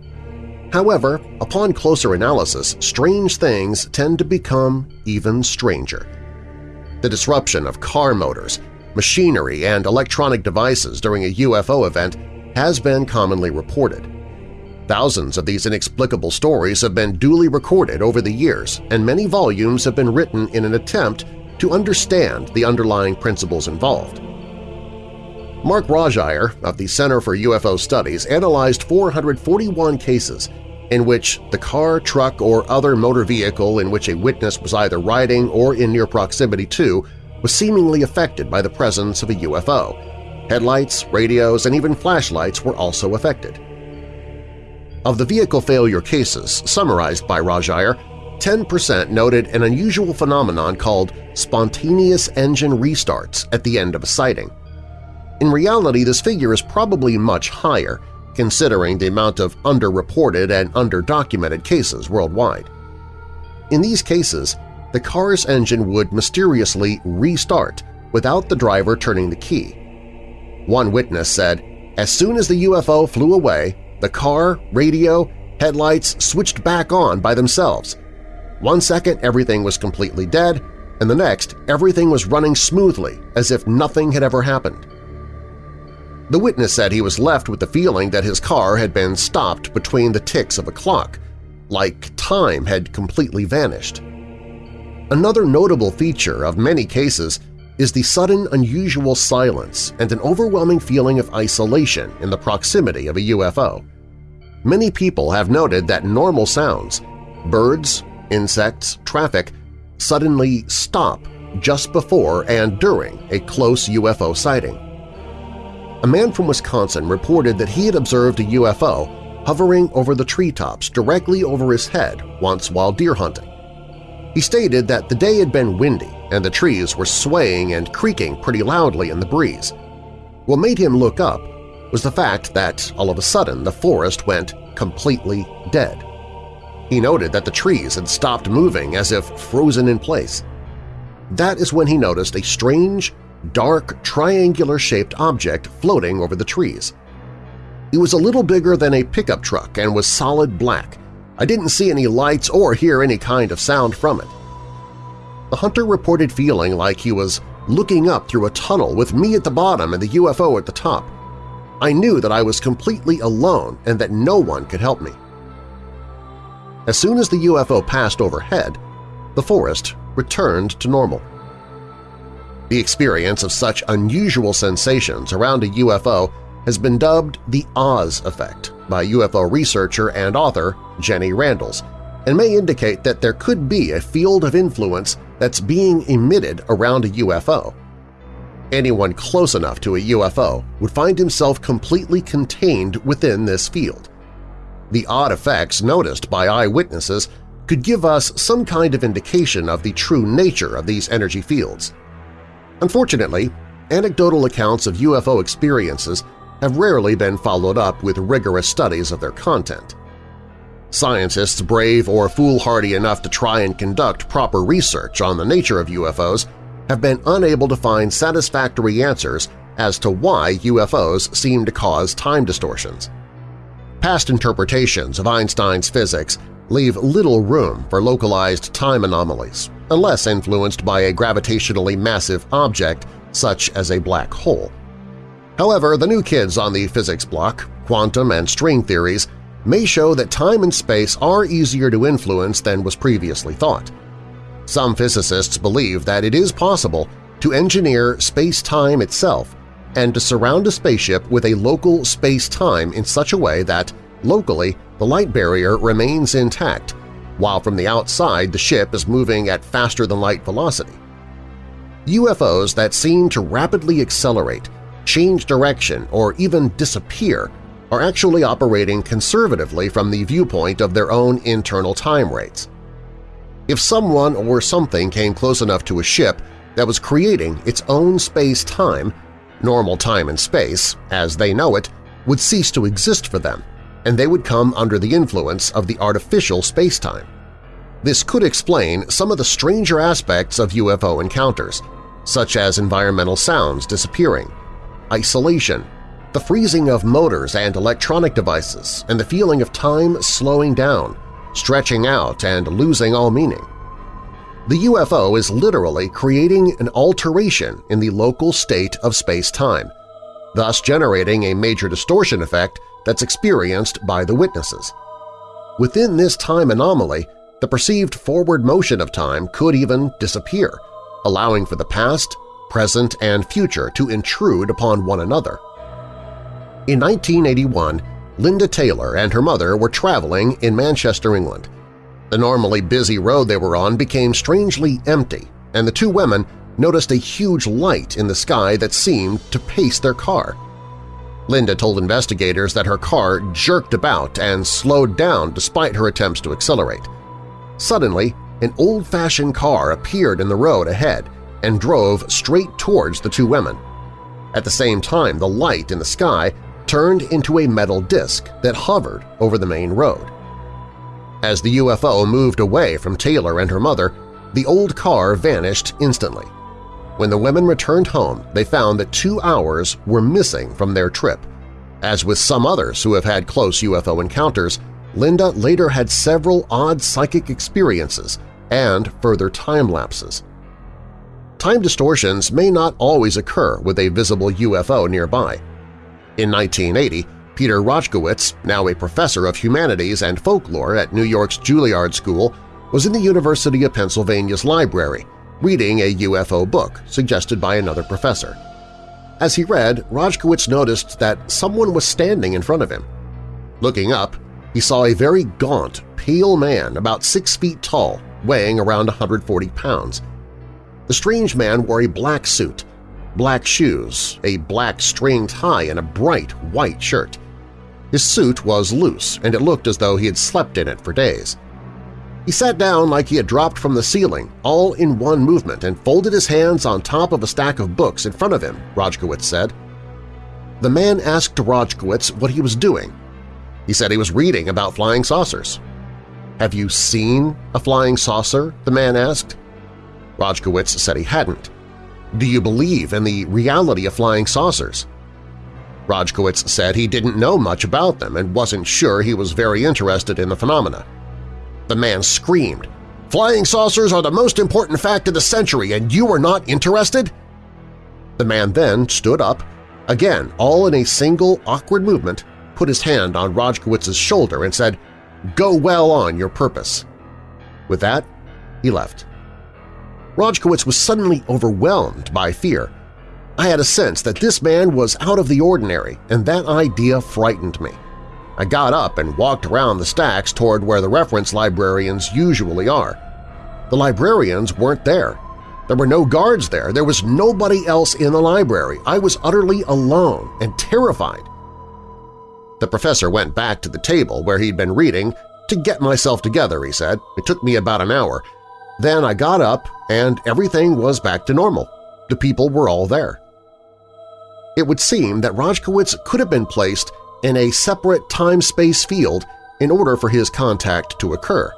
Speaker 2: However, upon closer analysis, strange things tend to become even stranger. The disruption of car motors, machinery, and electronic devices during a UFO event has been commonly reported. Thousands of these inexplicable stories have been duly recorded over the years, and many volumes have been written in an attempt to understand the underlying principles involved. Mark Rodeghier of the Center for UFO Studies analyzed 441 cases in which the car, truck, or other motor vehicle in which a witness was either riding or in near proximity to was seemingly affected by the presence of a UFO. Headlights, radios, and even flashlights were also affected. Of the vehicle failure cases summarized by Rodeghier, 10% noted an unusual phenomenon called spontaneous engine restarts at the end of a sighting. In reality, this figure is probably much higher, considering the amount of underreported and underdocumented cases worldwide. In these cases, the car's engine would mysteriously restart without the driver turning the key. One witness said, as soon as the UFO flew away, the car, radio, headlights switched back on by themselves. One second everything was completely dead, and the next everything was running smoothly as if nothing had ever happened. The witness said he was left with the feeling that his car had been stopped between the ticks of a clock, like time had completely vanished. Another notable feature of many cases is the sudden unusual silence and an overwhelming feeling of isolation in the proximity of a UFO. Many people have noted that normal sounds – birds, insects, traffic – suddenly stop just before and during a close UFO sighting. A man from Wisconsin reported that he had observed a UFO hovering over the treetops directly over his head once while deer hunting. He stated that the day had been windy and the trees were swaying and creaking pretty loudly in the breeze. What made him look up was the fact that all of a sudden the forest went completely dead. He noted that the trees had stopped moving as if frozen in place. That is when he noticed a strange, dark, triangular-shaped object floating over the trees. It was a little bigger than a pickup truck and was solid black. I didn't see any lights or hear any kind of sound from it. The hunter reported feeling like he was looking up through a tunnel with me at the bottom and the UFO at the top. I knew that I was completely alone and that no one could help me. As soon as the UFO passed overhead, the forest returned to normal. The experience of such unusual sensations around a UFO has been dubbed the Oz effect by UFO researcher and author Jenny Randles and may indicate that there could be a field of influence that's being emitted around a UFO. Anyone close enough to a UFO would find himself completely contained within this field. The odd effects noticed by eyewitnesses could give us some kind of indication of the true nature of these energy fields. Unfortunately, anecdotal accounts of UFO experiences have rarely been followed up with rigorous studies of their content. Scientists brave or foolhardy enough to try and conduct proper research on the nature of UFOs have been unable to find satisfactory answers as to why UFOs seem to cause time distortions. Past interpretations of Einstein's physics leave little room for localized time anomalies, unless influenced by a gravitationally massive object such as a black hole. However, the new kids on the physics block, quantum and string theories, may show that time and space are easier to influence than was previously thought. Some physicists believe that it is possible to engineer space-time itself and to surround a spaceship with a local space-time in such a way that, locally, the light barrier remains intact, while from the outside the ship is moving at faster-than-light velocity. UFOs that seem to rapidly accelerate, change direction, or even disappear are actually operating conservatively from the viewpoint of their own internal time rates. If someone or something came close enough to a ship that was creating its own space-time, normal time and space, as they know it, would cease to exist for them, and they would come under the influence of the artificial space-time. This could explain some of the stranger aspects of UFO encounters, such as environmental sounds disappearing, isolation, the freezing of motors and electronic devices, and the feeling of time slowing down, stretching out, and losing all meaning. The UFO is literally creating an alteration in the local state of space-time, thus generating a major distortion effect that's experienced by the witnesses. Within this time anomaly, the perceived forward motion of time could even disappear, allowing for the past, present, and future to intrude upon one another. In 1981, Linda Taylor and her mother were traveling in Manchester, England. The normally busy road they were on became strangely empty, and the two women noticed a huge light in the sky that seemed to pace their car. Linda told investigators that her car jerked about and slowed down despite her attempts to accelerate. Suddenly, an old-fashioned car appeared in the road ahead and drove straight towards the two women. At the same time, the light in the sky turned into a metal disc that hovered over the main road. As the UFO moved away from Taylor and her mother, the old car vanished instantly. When the women returned home, they found that two hours were missing from their trip. As with some others who have had close UFO encounters, Linda later had several odd psychic experiences and further time lapses. Time distortions may not always occur with a visible UFO nearby. In 1980, Peter Rojcewicz, now a professor of humanities and folklore at New York's Juilliard School, was in the University of Pennsylvania's library reading a UFO book suggested by another professor. As he read, Rojcewicz noticed that someone was standing in front of him. Looking up, he saw a very gaunt, pale man about six feet tall, weighing around 140 pounds. The strange man wore a black suit black shoes, a black string tie, and a bright white shirt. His suit was loose, and it looked as though he had slept in it for days. He sat down like he had dropped from the ceiling, all in one movement, and folded his hands on top of a stack of books in front of him, Rojcewicz said. The man asked Rojcewicz what he was doing. He said he was reading about flying saucers. "'Have you seen a flying saucer?' the man asked. Rojcewicz said he hadn't. Do you believe in the reality of flying saucers? Rojcewicz said he didn't know much about them and wasn't sure he was very interested in the phenomena. The man screamed, "'Flying saucers are the most important fact of the century and you are not interested?' The man then stood up, again all in a single awkward movement, put his hand on Rojcewicz's shoulder and said, "'Go well on your purpose.' With that, he left. Rojcewicz was suddenly overwhelmed by fear. I had a sense that this man was out of the ordinary, and that idea frightened me. I got up and walked around the stacks toward where the reference librarians usually are. The librarians weren't there. There were no guards there. There was nobody else in the library. I was utterly alone and terrified. The professor went back to the table where he'd been reading to get myself together, he said. It took me about an hour, then I got up and everything was back to normal. The people were all there. It would seem that Rojcewicz could have been placed in a separate time-space field in order for his contact to occur.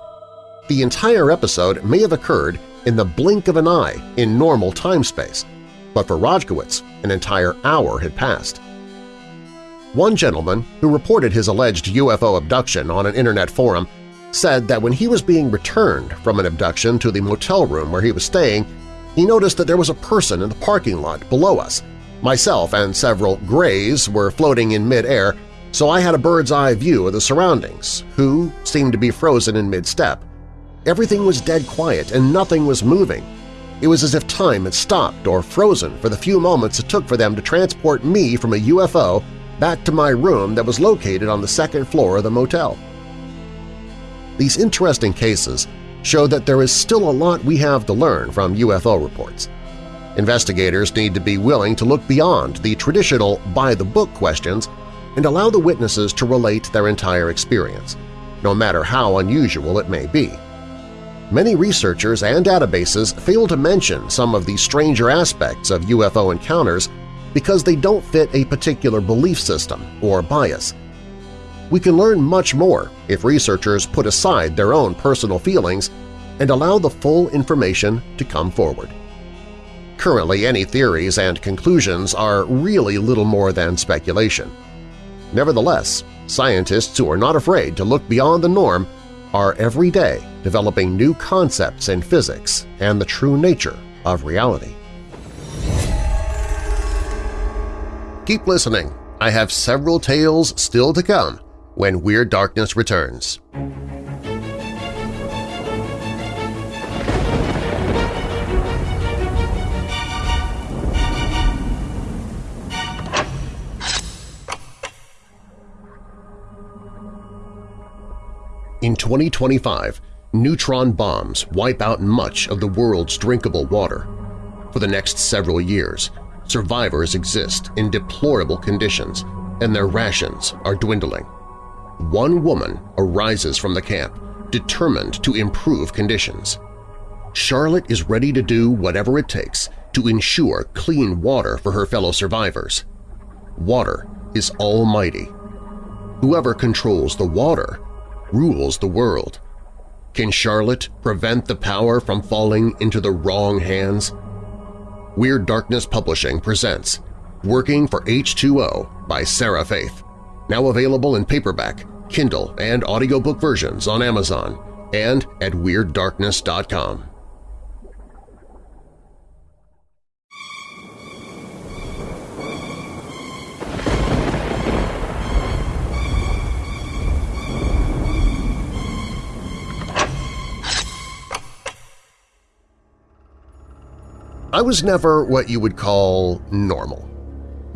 Speaker 2: The entire episode may have occurred in the blink of an eye in normal time-space, but for Rojcewicz, an entire hour had passed. One gentleman who reported his alleged UFO abduction on an internet forum said that when he was being returned from an abduction to the motel room where he was staying, he noticed that there was a person in the parking lot below us. Myself and several grays were floating in mid-air, so I had a bird's-eye view of the surroundings, who seemed to be frozen in mid-step. Everything was dead quiet and nothing was moving. It was as if time had stopped or frozen for the few moments it took for them to transport me from a UFO back to my room that was located on the second floor of the motel. These interesting cases show that there is still a lot we have to learn from UFO reports. Investigators need to be willing to look beyond the traditional by-the-book questions and allow the witnesses to relate their entire experience, no matter how unusual it may be. Many researchers and databases fail to mention some of the stranger aspects of UFO encounters because they don't fit a particular belief system or bias – we can learn much more if researchers put aside their own personal feelings and allow the full information to come forward. Currently, any theories and conclusions are really little more than speculation. Nevertheless, scientists who are not afraid to look beyond the norm are every day developing new concepts in physics and the true nature of reality. Keep listening. I have several tales still to come when Weird Darkness returns. In 2025, neutron bombs wipe out much of the world's drinkable water. For the next several years, survivors exist in deplorable conditions and their rations are dwindling. One woman arises from the camp, determined to improve conditions. Charlotte is ready to do whatever it takes to ensure clean water for her fellow survivors. Water is almighty. Whoever controls the water rules the world. Can Charlotte prevent the power from falling into the wrong hands? Weird Darkness Publishing presents Working for H2O by Sarah Faith, now available in paperback, Kindle, and audiobook versions on Amazon and at WeirdDarkness.com. I was never what you would call normal.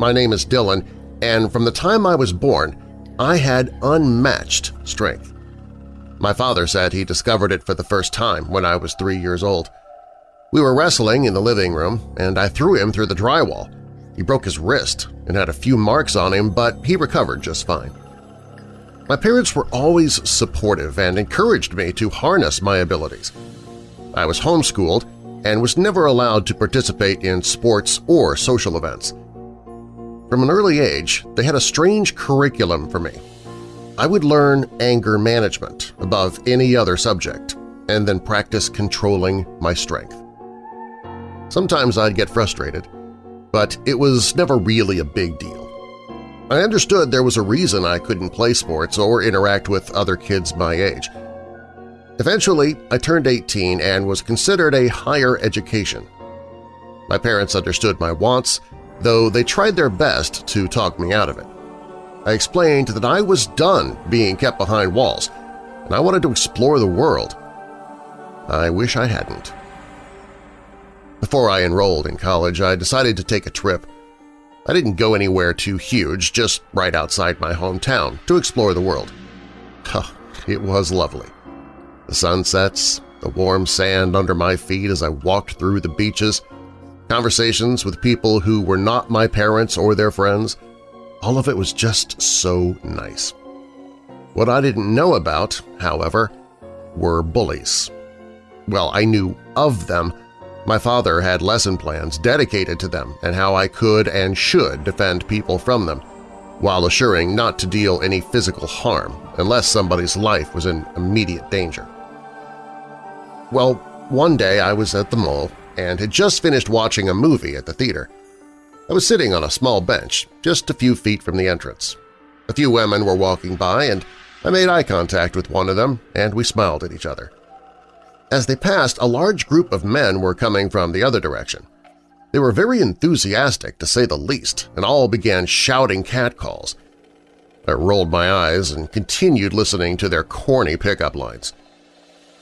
Speaker 2: My name is Dylan, and from the time I was born, I had unmatched strength. My father said he discovered it for the first time when I was three years old. We were wrestling in the living room, and I threw him through the drywall. He broke his wrist and had a few marks on him, but he recovered just fine. My parents were always supportive and encouraged me to harness my abilities. I was homeschooled and was never allowed to participate in sports or social events. From an early age, they had a strange curriculum for me. I would learn anger management above any other subject and then practice controlling my strength. Sometimes I'd get frustrated, but it was never really a big deal. I understood there was a reason I couldn't play sports or interact with other kids my age – Eventually, I turned 18 and was considered a higher education. My parents understood my wants, though they tried their best to talk me out of it. I explained that I was done being kept behind walls, and I wanted to explore the world. I wish I hadn't. Before I enrolled in college, I decided to take a trip. I didn't go anywhere too huge, just right outside my hometown to explore the world. Huh, it was lovely. The sunsets, the warm sand under my feet as I walked through the beaches, conversations with people who were not my parents or their friends, all of it was just so nice. What I didn't know about, however, were bullies. Well, I knew of them. My father had lesson plans dedicated to them and how I could and should defend people from them, while assuring not to deal any physical harm unless somebody's life was in immediate danger. Well, one day I was at the mall and had just finished watching a movie at the theater. I was sitting on a small bench just a few feet from the entrance. A few women were walking by and I made eye contact with one of them and we smiled at each other. As they passed, a large group of men were coming from the other direction. They were very enthusiastic, to say the least, and all began shouting catcalls. I rolled my eyes and continued listening to their corny pickup lines.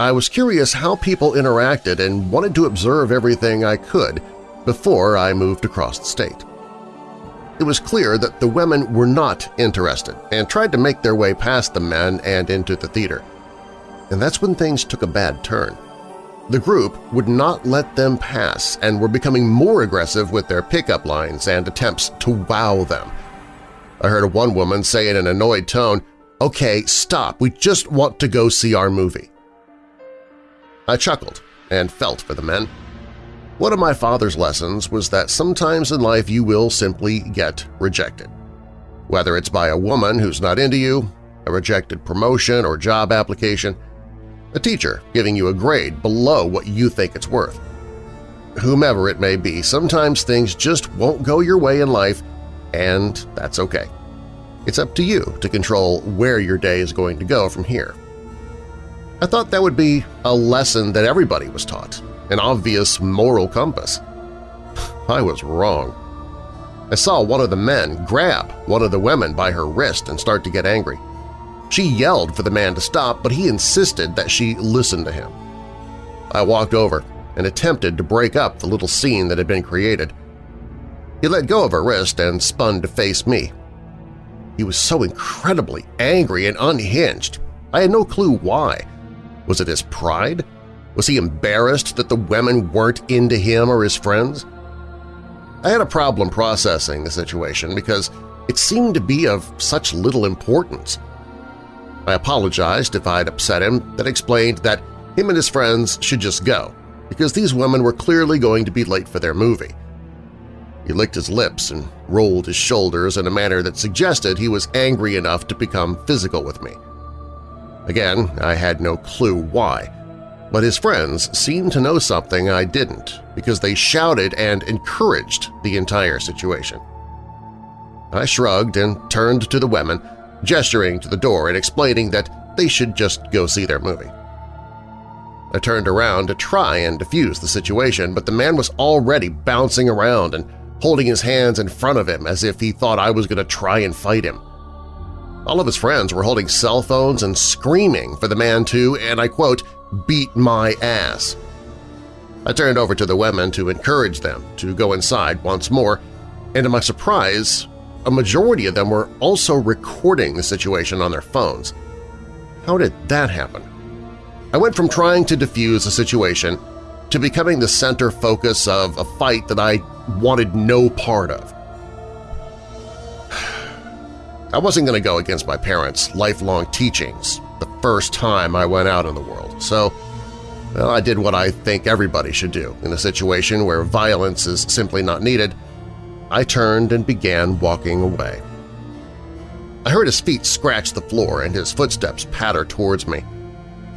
Speaker 2: I was curious how people interacted and wanted to observe everything I could before I moved across the state. It was clear that the women were not interested and tried to make their way past the men and into the theater. And that's when things took a bad turn. The group would not let them pass and were becoming more aggressive with their pickup lines and attempts to wow them. I heard one woman say in an annoyed tone, "'Okay, stop, we just want to go see our movie.' I chuckled and felt for the men. One of my father's lessons was that sometimes in life you will simply get rejected. Whether it's by a woman who's not into you, a rejected promotion or job application, a teacher giving you a grade below what you think it's worth. Whomever it may be, sometimes things just won't go your way in life, and that's okay. It's up to you to control where your day is going to go from here. I thought that would be a lesson that everybody was taught, an obvious moral compass. I was wrong. I saw one of the men grab one of the women by her wrist and start to get angry. She yelled for the man to stop, but he insisted that she listen to him. I walked over and attempted to break up the little scene that had been created. He let go of her wrist and spun to face me. He was so incredibly angry and unhinged. I had no clue why. Was it his pride? Was he embarrassed that the women weren't into him or his friends? I had a problem processing the situation because it seemed to be of such little importance. I apologized if I had upset him, then explained that him and his friends should just go, because these women were clearly going to be late for their movie. He licked his lips and rolled his shoulders in a manner that suggested he was angry enough to become physical with me. Again, I had no clue why, but his friends seemed to know something I didn't because they shouted and encouraged the entire situation. I shrugged and turned to the women, gesturing to the door and explaining that they should just go see their movie. I turned around to try and defuse the situation, but the man was already bouncing around and holding his hands in front of him as if he thought I was going to try and fight him. All of his friends were holding cell phones and screaming for the man to, and I quote, beat my ass. I turned over to the women to encourage them to go inside once more, and to my surprise, a majority of them were also recording the situation on their phones. How did that happen? I went from trying to defuse a situation to becoming the center focus of a fight that I wanted no part of. I wasn't going to go against my parents' lifelong teachings the first time I went out in the world, so well, I did what I think everybody should do in a situation where violence is simply not needed. I turned and began walking away. I heard his feet scratch the floor and his footsteps patter towards me.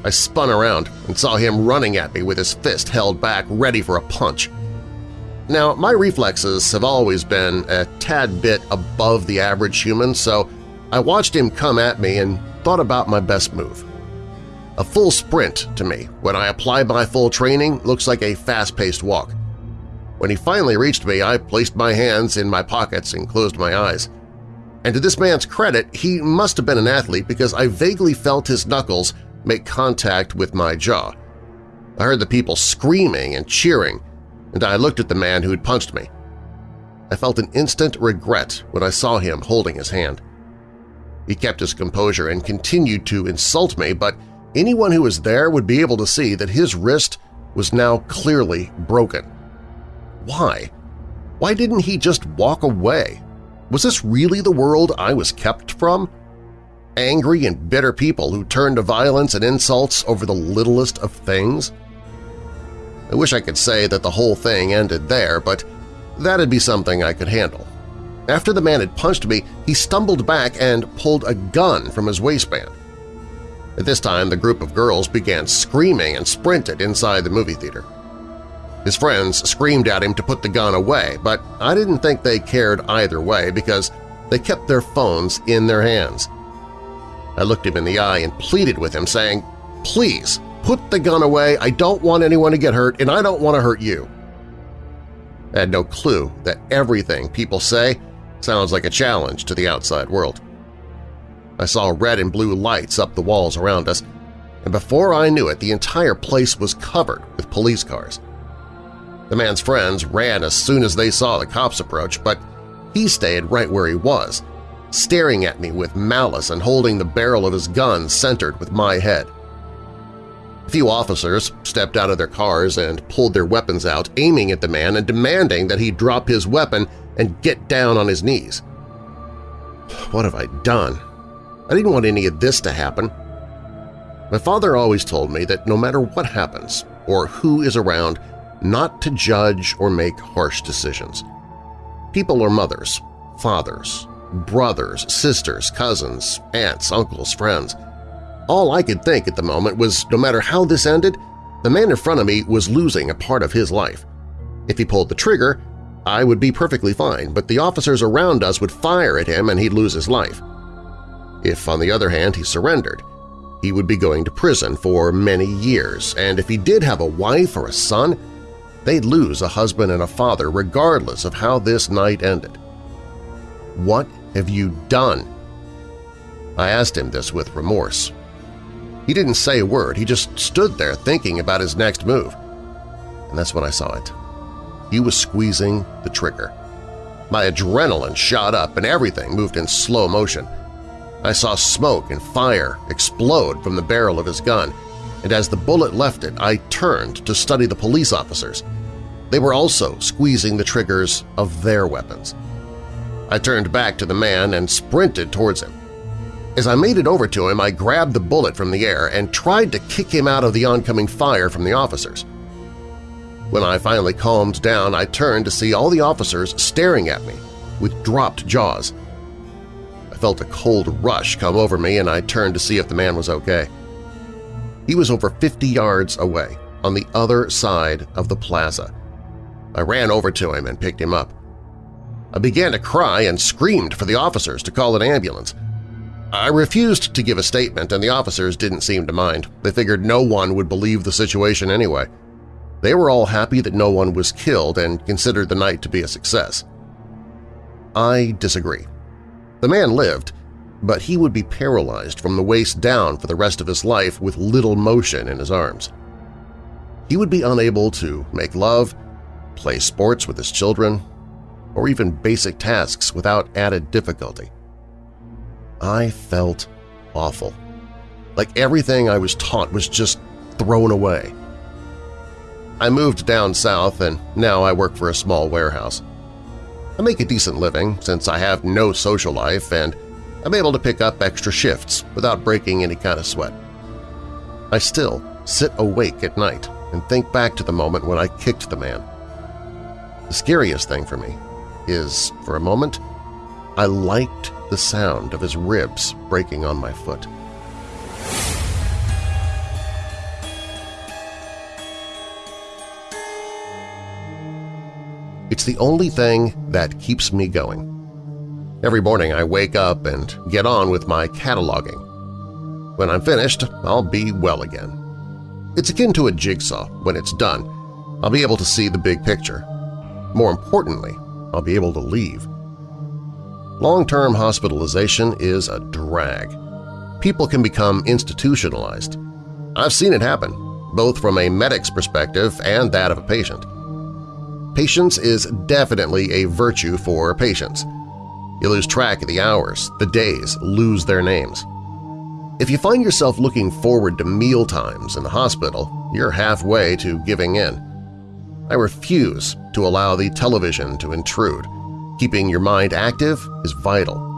Speaker 2: I spun around and saw him running at me with his fist held back ready for a punch. Now, my reflexes have always been a tad bit above the average human, so I watched him come at me and thought about my best move. A full sprint to me when I apply my full training looks like a fast-paced walk. When he finally reached me, I placed my hands in my pockets and closed my eyes. And to this man's credit, he must have been an athlete because I vaguely felt his knuckles make contact with my jaw. I heard the people screaming and cheering, and I looked at the man who had punched me. I felt an instant regret when I saw him holding his hand. He kept his composure and continued to insult me, but anyone who was there would be able to see that his wrist was now clearly broken. Why? Why didn't he just walk away? Was this really the world I was kept from? Angry and bitter people who turned to violence and insults over the littlest of things? I wish I could say that the whole thing ended there, but that'd be something I could handle. After the man had punched me, he stumbled back and pulled a gun from his waistband. At this time, the group of girls began screaming and sprinted inside the movie theater. His friends screamed at him to put the gun away, but I didn't think they cared either way because they kept their phones in their hands. I looked him in the eye and pleaded with him, saying, Please, put the gun away, I don't want anyone to get hurt, and I don't want to hurt you. I had no clue that everything people say sounds like a challenge to the outside world. I saw red and blue lights up the walls around us, and before I knew it, the entire place was covered with police cars. The man's friends ran as soon as they saw the cops approach, but he stayed right where he was, staring at me with malice and holding the barrel of his gun centered with my head. A few officers stepped out of their cars and pulled their weapons out, aiming at the man and demanding that he drop his weapon and get down on his knees. What have I done? I didn't want any of this to happen. My father always told me that no matter what happens or who is around, not to judge or make harsh decisions. People are mothers, fathers, brothers, sisters, cousins, aunts, uncles, friends. All I could think at the moment was no matter how this ended, the man in front of me was losing a part of his life. If he pulled the trigger, I would be perfectly fine, but the officers around us would fire at him and he'd lose his life. If, on the other hand, he surrendered, he would be going to prison for many years, and if he did have a wife or a son, they'd lose a husband and a father regardless of how this night ended. What have you done? I asked him this with remorse. He didn't say a word, he just stood there thinking about his next move. And that's when I saw it. He was squeezing the trigger. My adrenaline shot up and everything moved in slow motion. I saw smoke and fire explode from the barrel of his gun, and as the bullet left it, I turned to study the police officers. They were also squeezing the triggers of their weapons. I turned back to the man and sprinted towards him. As I made it over to him, I grabbed the bullet from the air and tried to kick him out of the oncoming fire from the officers. When I finally calmed down, I turned to see all the officers staring at me with dropped jaws I felt a cold rush come over me and I turned to see if the man was okay. He was over 50 yards away, on the other side of the plaza. I ran over to him and picked him up. I began to cry and screamed for the officers to call an ambulance. I refused to give a statement and the officers didn't seem to mind. They figured no one would believe the situation anyway. They were all happy that no one was killed and considered the night to be a success. I disagree. The man lived, but he would be paralyzed from the waist down for the rest of his life with little motion in his arms. He would be unable to make love, play sports with his children, or even basic tasks without added difficulty. I felt awful. Like everything I was taught was just thrown away. I moved down south and now I work for a small warehouse. I make a decent living since I have no social life and I'm able to pick up extra shifts without breaking any kind of sweat. I still sit awake at night and think back to the moment when I kicked the man. The scariest thing for me is, for a moment, I liked the sound of his ribs breaking on my foot. It's the only thing that keeps me going. Every morning I wake up and get on with my cataloging. When I'm finished, I'll be well again. It's akin to a jigsaw. When it's done, I'll be able to see the big picture. More importantly, I'll be able to leave. Long-term hospitalization is a drag. People can become institutionalized. I've seen it happen, both from a medic's perspective and that of a patient. Patience is definitely a virtue for patients. You lose track of the hours, the days lose their names. If you find yourself looking forward to meal times in the hospital, you're halfway to giving in. I refuse to allow the television to intrude. Keeping your mind active is vital.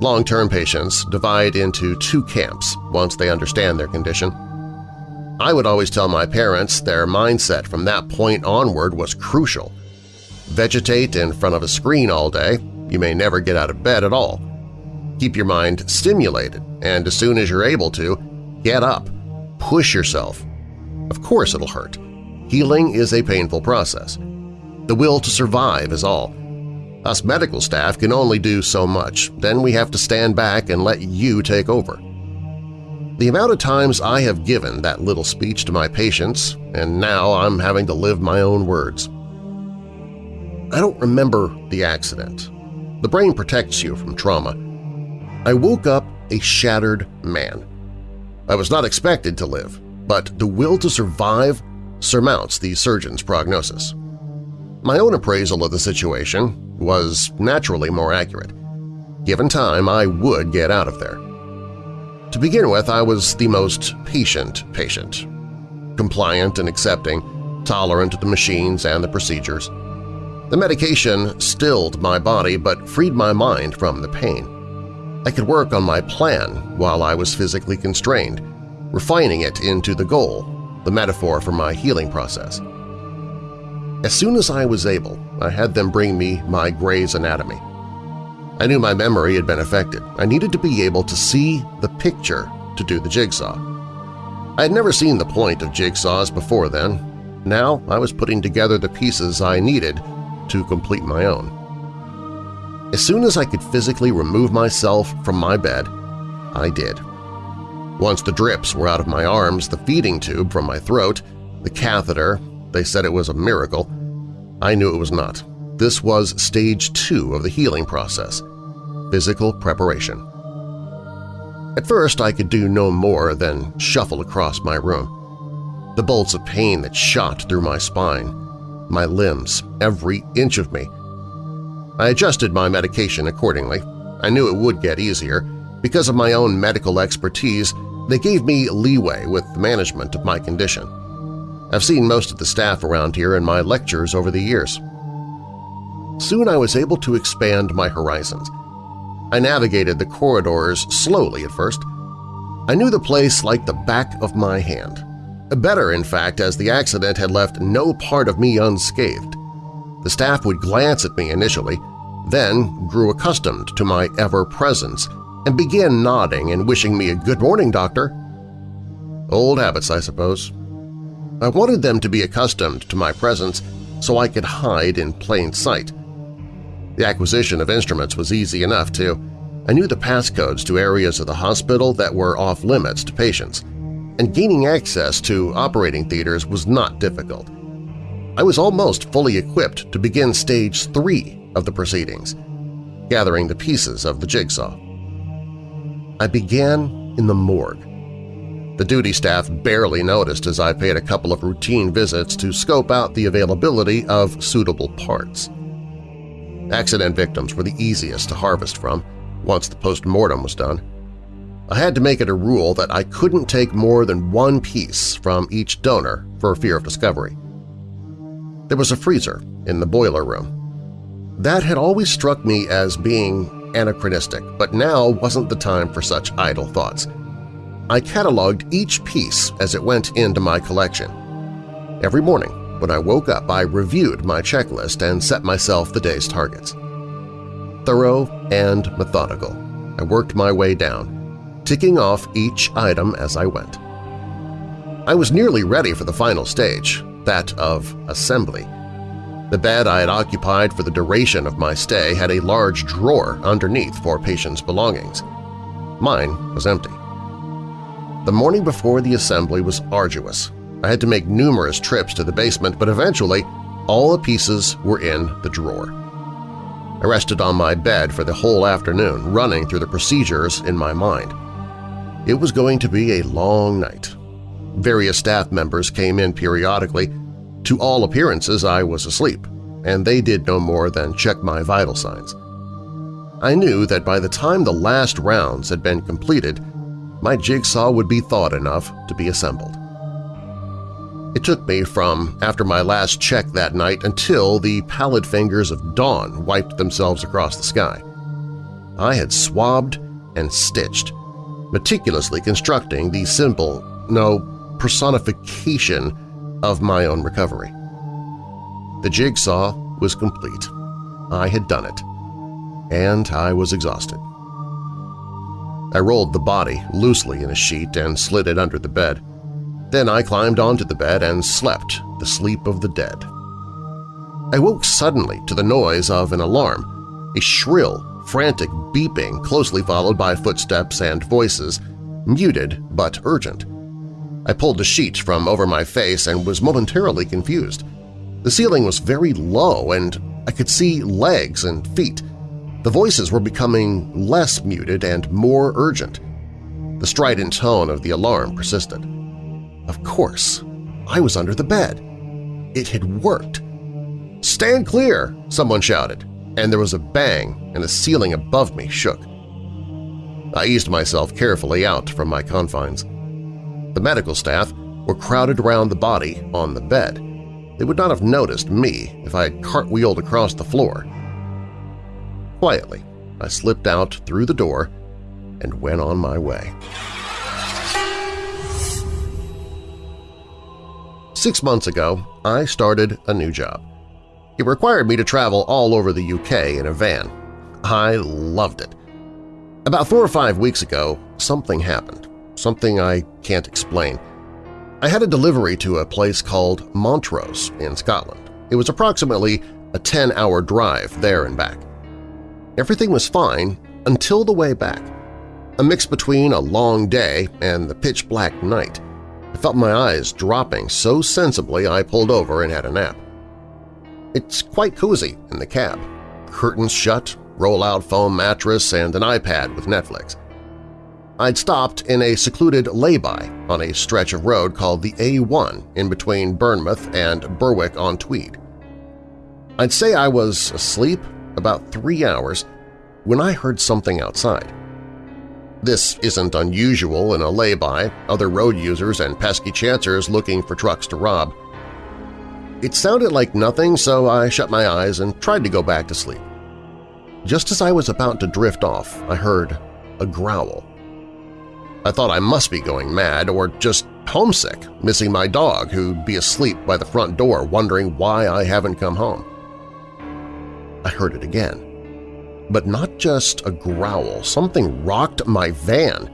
Speaker 2: Long-term patients divide into two camps once they understand their condition. I would always tell my parents their mindset from that point onward was crucial. Vegetate in front of a screen all day, you may never get out of bed at all. Keep your mind stimulated, and as soon as you're able to, get up, push yourself. Of course it'll hurt. Healing is a painful process. The will to survive is all. Us medical staff can only do so much, then we have to stand back and let you take over. The amount of times I have given that little speech to my patients, and now I'm having to live my own words. I don't remember the accident. The brain protects you from trauma. I woke up a shattered man. I was not expected to live, but the will to survive surmounts the surgeon's prognosis. My own appraisal of the situation was naturally more accurate. Given time, I would get out of there. To begin with, I was the most patient patient, compliant and accepting, tolerant of the machines and the procedures. The medication stilled my body but freed my mind from the pain. I could work on my plan while I was physically constrained, refining it into the goal, the metaphor for my healing process. As soon as I was able, I had them bring me my Gray's Anatomy. I knew my memory had been affected. I needed to be able to see the picture to do the jigsaw. I had never seen the point of jigsaws before then. Now I was putting together the pieces I needed to complete my own. As soon as I could physically remove myself from my bed, I did. Once the drips were out of my arms, the feeding tube from my throat, the catheter, they said it was a miracle. I knew it was not. This was stage two of the healing process – physical preparation. At first I could do no more than shuffle across my room. The bolts of pain that shot through my spine, my limbs, every inch of me. I adjusted my medication accordingly. I knew it would get easier. Because of my own medical expertise, they gave me leeway with the management of my condition. I've seen most of the staff around here in my lectures over the years. Soon I was able to expand my horizons. I navigated the corridors slowly at first. I knew the place like the back of my hand. Better, in fact, as the accident had left no part of me unscathed. The staff would glance at me initially, then grew accustomed to my ever-presence and began nodding and wishing me a good morning, doctor. Old habits, I suppose. I wanted them to be accustomed to my presence so I could hide in plain sight. The acquisition of instruments was easy enough, too. I knew the passcodes to areas of the hospital that were off-limits to patients, and gaining access to operating theaters was not difficult. I was almost fully equipped to begin stage three of the proceedings, gathering the pieces of the jigsaw. I began in the morgue. The duty staff barely noticed as I paid a couple of routine visits to scope out the availability of suitable parts. Accident victims were the easiest to harvest from once the post-mortem was done. I had to make it a rule that I couldn't take more than one piece from each donor for fear of discovery. There was a freezer in the boiler room. That had always struck me as being anachronistic, but now wasn't the time for such idle thoughts. I cataloged each piece as it went into my collection. Every morning, when I woke up, I reviewed my checklist and set myself the day's targets. Thorough and methodical, I worked my way down, ticking off each item as I went. I was nearly ready for the final stage, that of assembly. The bed I had occupied for the duration of my stay had a large drawer underneath for patients' belongings. Mine was empty. The morning before the assembly was arduous, I had to make numerous trips to the basement, but eventually all the pieces were in the drawer. I rested on my bed for the whole afternoon, running through the procedures in my mind. It was going to be a long night. Various staff members came in periodically. To all appearances, I was asleep, and they did no more than check my vital signs. I knew that by the time the last rounds had been completed, my jigsaw would be thawed enough to be assembled. It took me from after my last check that night until the pallid fingers of dawn wiped themselves across the sky. I had swabbed and stitched, meticulously constructing the symbol, no, personification of my own recovery. The jigsaw was complete. I had done it. And I was exhausted. I rolled the body loosely in a sheet and slid it under the bed. Then I climbed onto the bed and slept the sleep of the dead. I woke suddenly to the noise of an alarm, a shrill, frantic beeping closely followed by footsteps and voices, muted but urgent. I pulled the sheet from over my face and was momentarily confused. The ceiling was very low and I could see legs and feet. The voices were becoming less muted and more urgent. The strident tone of the alarm persisted. Of course, I was under the bed. It had worked. "'Stand clear!' someone shouted, and there was a bang and the ceiling above me shook. I eased myself carefully out from my confines. The medical staff were crowded around the body on the bed. They would not have noticed me if I had cartwheeled across the floor. Quietly, I slipped out through the door and went on my way. Six months ago, I started a new job. It required me to travel all over the UK in a van. I loved it. About four or five weeks ago, something happened. something I can't explain. I had a delivery to a place called Montrose in Scotland. It was approximately a 10-hour drive there and back. Everything was fine until the way back. A mix between a long day and the pitch-black night. I felt my eyes dropping so sensibly I pulled over and had a nap. It's quite cozy in the cab. Curtains shut, roll-out foam mattress, and an iPad with Netflix. I'd stopped in a secluded lay-by on a stretch of road called the A1 in between Bournemouth and Berwick-on-Tweed. I'd say I was asleep about three hours when I heard something outside. This isn't unusual in a lay-by, other road users and pesky chancers looking for trucks to rob. It sounded like nothing, so I shut my eyes and tried to go back to sleep. Just as I was about to drift off, I heard a growl. I thought I must be going mad or just homesick, missing my dog who'd be asleep by the front door wondering why I haven't come home. I heard it again. But not just a growl, something rocked my van.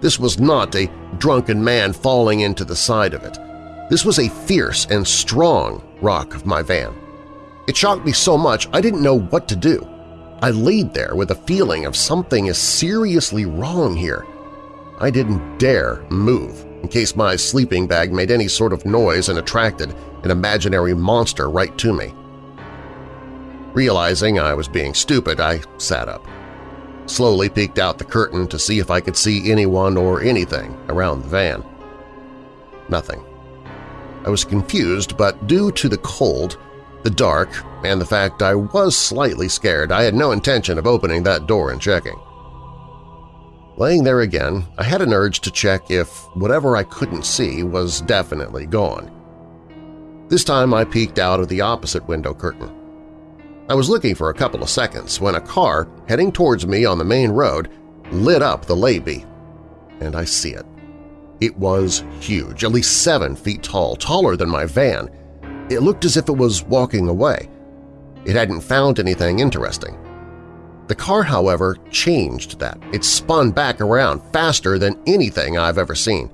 Speaker 2: This was not a drunken man falling into the side of it. This was a fierce and strong rock of my van. It shocked me so much I didn't know what to do. I laid there with a feeling of something is seriously wrong here. I didn't dare move in case my sleeping bag made any sort of noise and attracted an imaginary monster right to me. Realizing I was being stupid, I sat up. Slowly peeked out the curtain to see if I could see anyone or anything around the van. Nothing. I was confused, but due to the cold, the dark, and the fact I was slightly scared, I had no intention of opening that door and checking. Laying there again, I had an urge to check if whatever I couldn't see was definitely gone. This time I peeked out of the opposite window curtain. I was looking for a couple of seconds when a car heading towards me on the main road lit up the lay-by, and I see it. It was huge, at least seven feet tall, taller than my van. It looked as if it was walking away. It hadn't found anything interesting. The car, however, changed that. It spun back around faster than anything I've ever seen.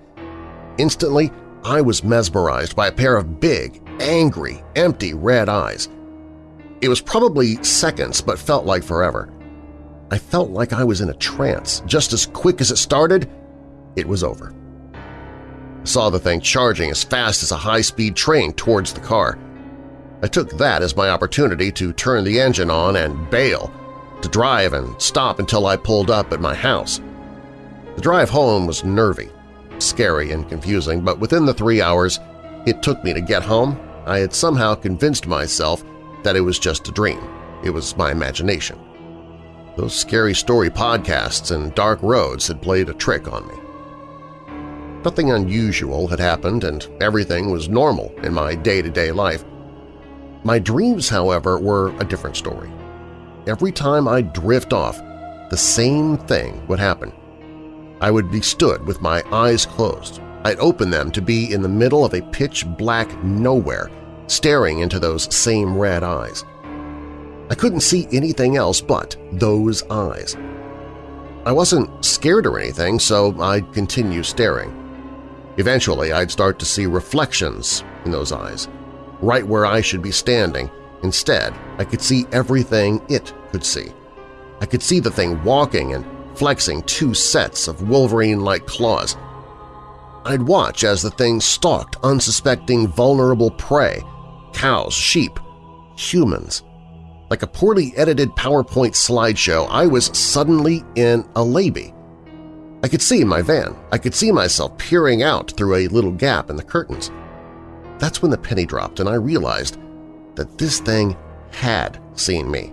Speaker 2: Instantly, I was mesmerized by a pair of big, angry, empty red eyes. It was probably seconds but felt like forever. I felt like I was in a trance. Just as quick as it started, it was over. I saw the thing charging as fast as a high-speed train towards the car. I took that as my opportunity to turn the engine on and bail, to drive and stop until I pulled up at my house. The drive home was nervy, scary and confusing, but within the three hours it took me to get home, I had somehow convinced myself that it was just a dream. It was my imagination. Those scary story podcasts and dark roads had played a trick on me. Nothing unusual had happened and everything was normal in my day-to-day -day life. My dreams, however, were a different story. Every time I'd drift off, the same thing would happen. I would be stood with my eyes closed. I'd open them to be in the middle of a pitch-black nowhere staring into those same red eyes. I couldn't see anything else but those eyes. I wasn't scared or anything, so I'd continue staring. Eventually, I'd start to see reflections in those eyes, right where I should be standing. Instead, I could see everything it could see. I could see the thing walking and flexing two sets of Wolverine-like claws. I'd watch as the thing stalked unsuspecting vulnerable prey cows, sheep, humans. Like a poorly edited PowerPoint slideshow, I was suddenly in a lay-by. I could see my van. I could see myself peering out through a little gap in the curtains. That's when the penny dropped and I realized that this thing had seen me.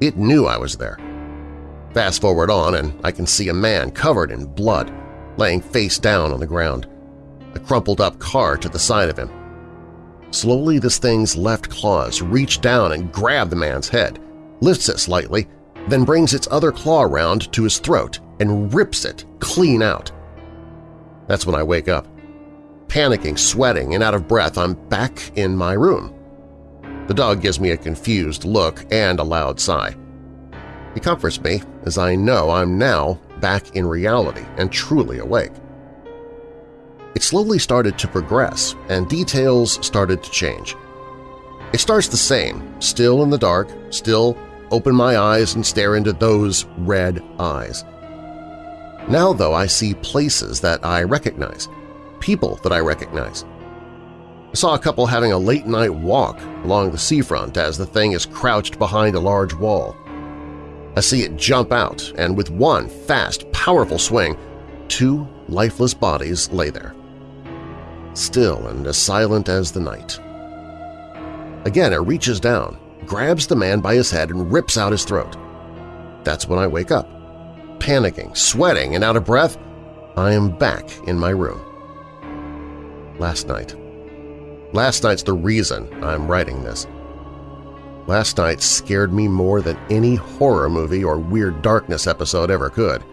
Speaker 2: It knew I was there. Fast forward on and I can see a man covered in blood, laying face down on the ground, a crumpled-up car to the side of him. Slowly this thing's left claws reach down and grab the man's head, lifts it slightly, then brings its other claw around to his throat and rips it clean out. That's when I wake up. Panicking, sweating, and out of breath, I'm back in my room. The dog gives me a confused look and a loud sigh. He comforts me as I know I'm now back in reality and truly awake. it slowly started to progress and details started to change. It starts the same, still in the dark, still open my eyes and stare into those red eyes. Now, though, I see places that I recognize, people that I recognize. I saw a couple having a late-night walk along the seafront as the thing is crouched behind a large wall. I see it jump out, and with one fast, powerful swing, two lifeless bodies lay there. Still and as silent as the night. Again, it reaches down, grabs the man by his head and rips out his throat. That's when I wake up. Panicking, sweating, and out of breath, I am back in my room. Last night. Last night's the reason I'm writing this. Last night scared me more than any horror movie or Weird Darkness episode ever could.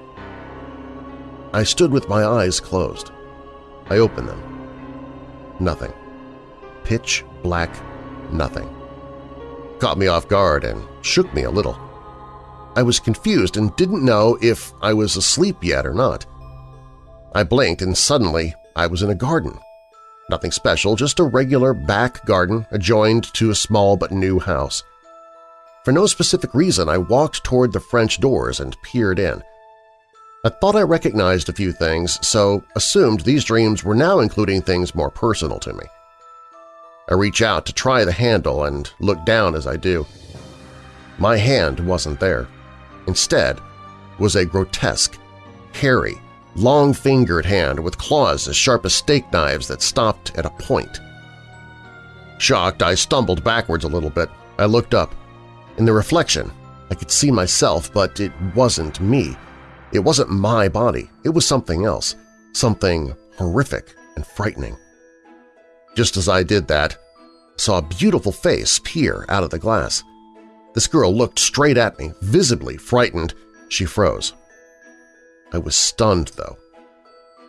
Speaker 2: I stood with my eyes closed. I opened them. Nothing. Pitch black nothing. Caught me off guard and shook me a little. I was confused and didn't know if I was asleep yet or not. I blinked and suddenly I was in a garden. Nothing special, just a regular back garden adjoined to a small but new house. For no specific reason, I walked toward the French doors and peered in. I thought I recognized a few things, so assumed these dreams were now including things more personal to me. I reach out to try the handle and look down as I do. My hand wasn't there. Instead was a grotesque, hairy, long-fingered hand with claws as sharp as steak knives that stopped at a point. Shocked, I stumbled backwards a little bit. I looked up. In the reflection, I could see myself, but it wasn't me. It wasn't my body. It was something else, something horrific and frightening. Just as I did that, I saw a beautiful face peer out of the glass. This girl looked straight at me, visibly frightened. She froze. I was stunned, though.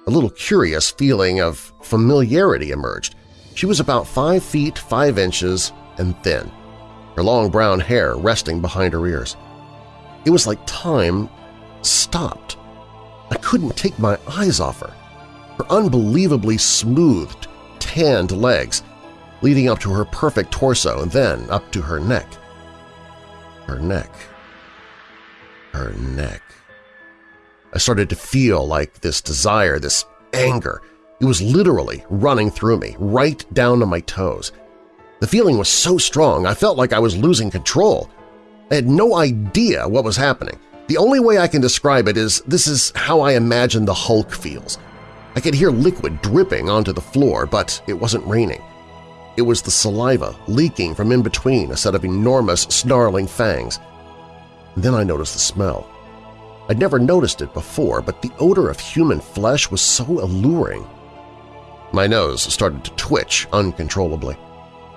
Speaker 2: A little curious feeling of familiarity emerged. She was about five feet five inches and thin, her long brown hair resting behind her ears. It was like time stopped. I couldn't take my eyes off her. Her unbelievably smoothed, tanned legs, leading up to her perfect torso and then up to her neck. Her neck. Her neck. I started to feel like this desire, this anger. It was literally running through me, right down to my toes. The feeling was so strong I felt like I was losing control. I had no idea what was happening. The only way I can describe it is this is how I imagine the Hulk feels. I could hear liquid dripping onto the floor, but it wasn't raining. It was the saliva leaking from in between a set of enormous snarling fangs. And then I noticed the smell. I'd never noticed it before, but the odor of human flesh was so alluring. My nose started to twitch uncontrollably.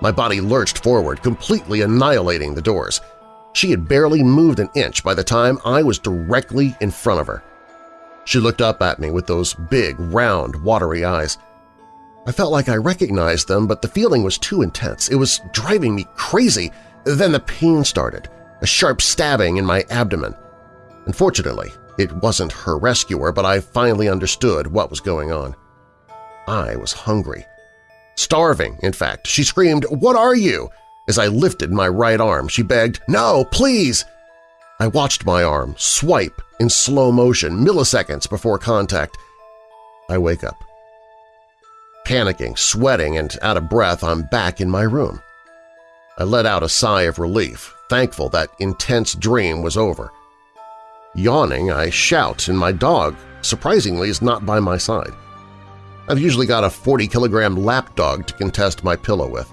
Speaker 2: My body lurched forward, completely annihilating the doors. She had barely moved an inch by the time I was directly in front of her. She looked up at me with those big, round, watery eyes. I felt like I recognized them, but the feeling was too intense. It was driving me crazy. Then the pain started, a sharp stabbing in my abdomen. Unfortunately, it wasn't her rescuer, but I finally understood what was going on. I was hungry. Starving, in fact. She screamed, "'What are you?' As I lifted my right arm, she begged, "'No, please!' I watched my arm swipe in slow motion, milliseconds before contact. I wake up. Panicking, sweating, and out of breath, I'm back in my room. I let out a sigh of relief, thankful that intense dream was over. Yawning, I shout, and my dog, surprisingly, is not by my side. I've usually got a 40-kilogram lapdog to contest my pillow with.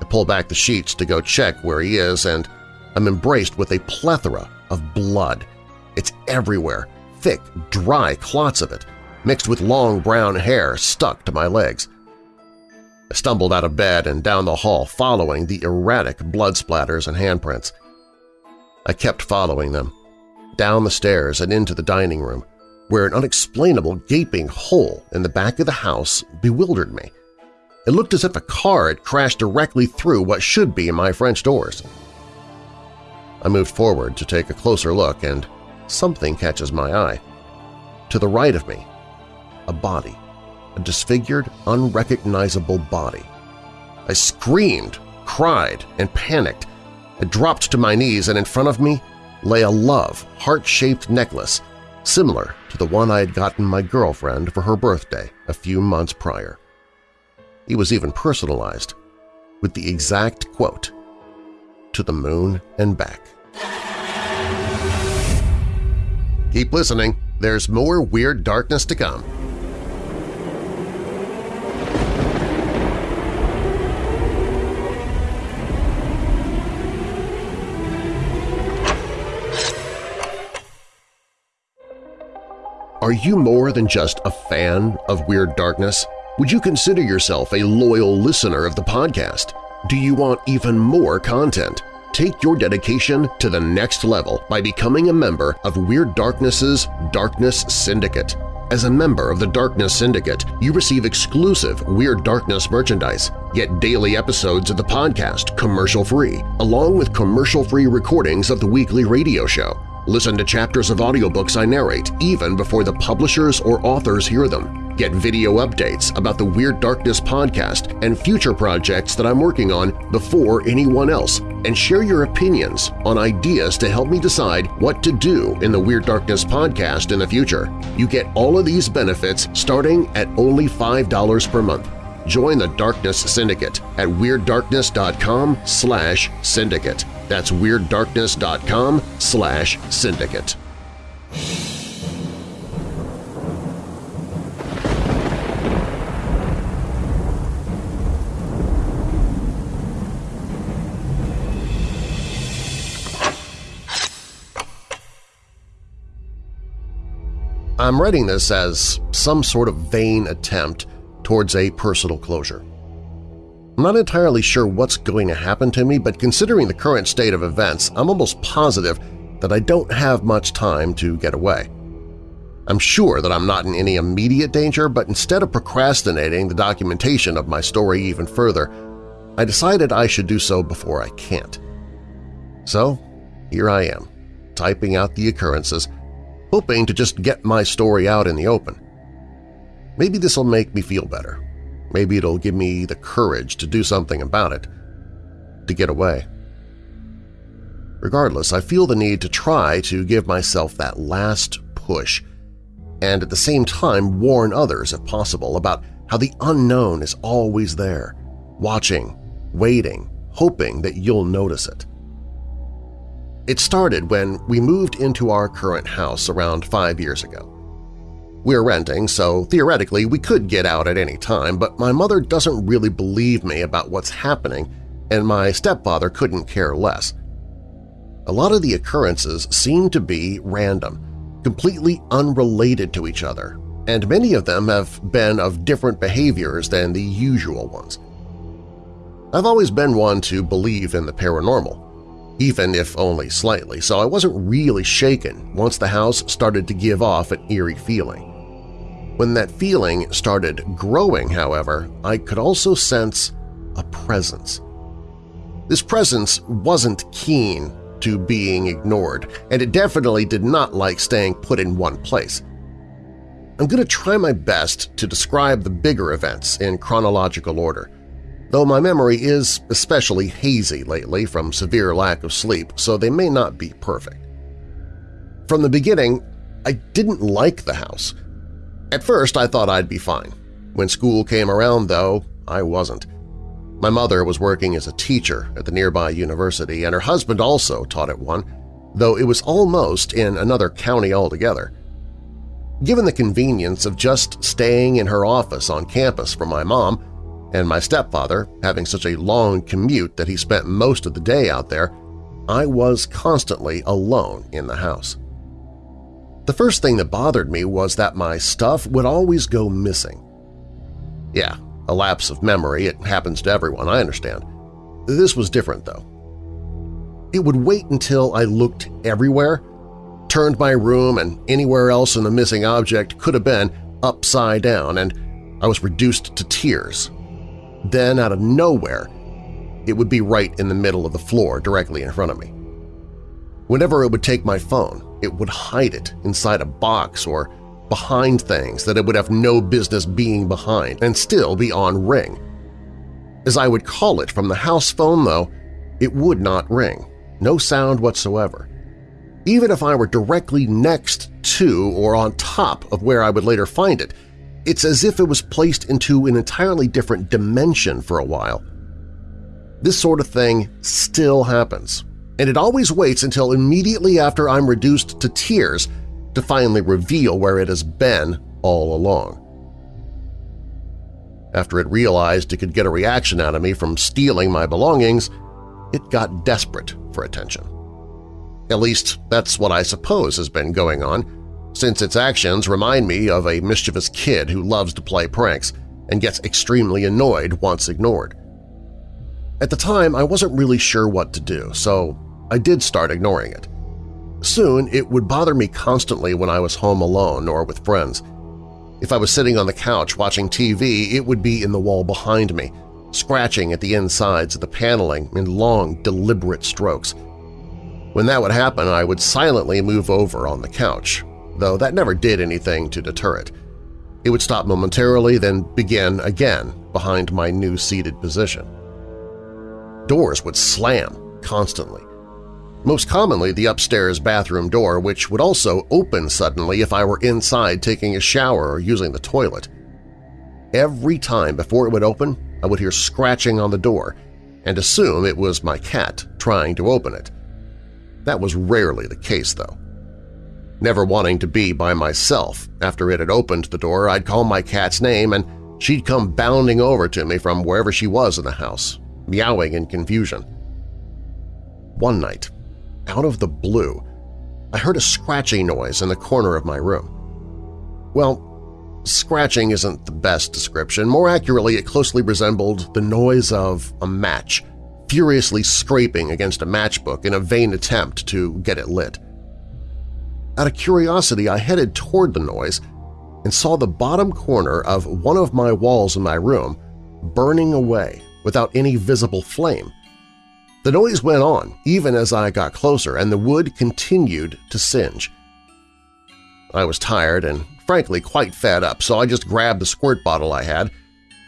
Speaker 2: I pull back the sheets to go check where he is, and I'm embraced with a plethora of blood. It's everywhere, thick, dry clots of it, mixed with long brown hair stuck to my legs. I stumbled out of bed and down the hall following the erratic blood splatters and handprints. I kept following them, down the stairs and into the dining room, where an unexplainable gaping hole in the back of the house bewildered me. It looked as if a car had crashed directly through what should be my French doors. I moved forward to take a closer look, and something catches my eye. To the right of me, a body. a disfigured, unrecognizable body. I screamed, cried, and panicked. I dropped to my knees, and in front of me lay a love, heart-shaped necklace similar to the one I had gotten my girlfriend for her birthday a few months prior. It was even personalized, with the exact quote, to the moon and back. Keep listening. There's more Weird Darkness to come. Are you more than just a fan of Weird Darkness? Would you consider yourself a loyal listener of the podcast? Do you want even more content? Take your dedication to the next level by becoming a member of Weird Darkness's Darkness Syndicate. As a member of the Darkness Syndicate, you receive exclusive Weird Darkness merchandise, get daily episodes of the podcast commercial-free, along with commercial-free recordings of the weekly radio show. Listen to chapters of audiobooks I narrate even before the publishers or authors hear them. Get video updates about the Weird Darkness podcast and future projects that I'm working on before anyone else, and share your opinions on ideas to help me decide what to do in the Weird Darkness podcast in the future. You get all of these benefits starting at only $5 per month. Join the Darkness Syndicate at WeirdDarkness.com slash syndicate. That's WeirdDarkness.com slash syndicate. I'm writing this as some sort of vain attempt towards a personal closure. I'm not entirely sure what's going to happen to me, but considering the current state of events, I'm almost positive that I don't have much time to get away. I'm sure that I'm not in any immediate danger, but instead of procrastinating the documentation of my story even further, I decided I should do so before I can't. So here I am, typing out the occurrences, hoping to just get my story out in the open. Maybe this will make me feel better. Maybe it'll give me the courage to do something about it, to get away. Regardless, I feel the need to try to give myself that last push and at the same time warn others, if possible, about how the unknown is always there, watching, waiting, hoping that you'll notice it. It started when we moved into our current house around five years ago. We're renting, so theoretically we could get out at any time, but my mother doesn't really believe me about what's happening, and my stepfather couldn't care less. A lot of the occurrences seem to be random, completely unrelated to each other, and many of them have been of different behaviors than the usual ones. I've always been one to believe in the paranormal, even if only slightly, so I wasn't really shaken once the house started to give off an eerie feeling. When that feeling started growing, however, I could also sense a presence. This presence wasn't keen to being ignored, and it definitely did not like staying put in one place. I'm going to try my best to describe the bigger events in chronological order, though my memory is especially hazy lately from severe lack of sleep, so they may not be perfect. From the beginning, I didn't like the house. At first, I thought I'd be fine. When school came around, though, I wasn't. My mother was working as a teacher at the nearby university, and her husband also taught at one, though it was almost in another county altogether. Given the convenience of just staying in her office on campus for my mom, and my stepfather having such a long commute that he spent most of the day out there, I was constantly alone in the house. The first thing that bothered me was that my stuff would always go missing. Yeah, a lapse of memory, it happens to everyone, I understand. This was different, though. It would wait until I looked everywhere, turned my room and anywhere else in the missing object could have been upside down, and I was reduced to tears then, out of nowhere, it would be right in the middle of the floor directly in front of me. Whenever it would take my phone, it would hide it inside a box or behind things that it would have no business being behind and still be on ring. As I would call it from the house phone, though, it would not ring, no sound whatsoever. Even if I were directly next to or on top of where I would later find it, it's as if it was placed into an entirely different dimension for a while. This sort of thing still happens, and it always waits until immediately after I'm reduced to tears to finally reveal where it has been all along. After it realized it could get a reaction out of me from stealing my belongings, it got desperate for attention. At least that's what I suppose has been going on, since its actions remind me of a mischievous kid who loves to play pranks and gets extremely annoyed once ignored. At the time, I wasn't really sure what to do, so I did start ignoring it. Soon, it would bother me constantly when I was home alone or with friends. If I was sitting on the couch watching TV, it would be in the wall behind me, scratching at the insides of the paneling in long, deliberate strokes. When that would happen, I would silently move over on the couch, though that never did anything to deter it. It would stop momentarily, then begin again behind my new seated position. Doors would slam constantly. Most commonly the upstairs bathroom door, which would also open suddenly if I were inside taking a shower or using the toilet. Every time before it would open, I would hear scratching on the door and assume it was my cat trying to open it. That was rarely the case, though. Never wanting to be by myself, after it had opened the door, I'd call my cat's name and she'd come bounding over to me from wherever she was in the house, meowing in confusion. One night, out of the blue, I heard a scratching noise in the corner of my room. Well, scratching isn't the best description. More accurately, it closely resembled the noise of a match furiously scraping against a matchbook in a vain attempt to get it lit. Out of curiosity, I headed toward the noise and saw the bottom corner of one of my walls in my room burning away without any visible flame. The noise went on even as I got closer, and the wood continued to singe. I was tired and frankly quite fed up, so I just grabbed the squirt bottle I had,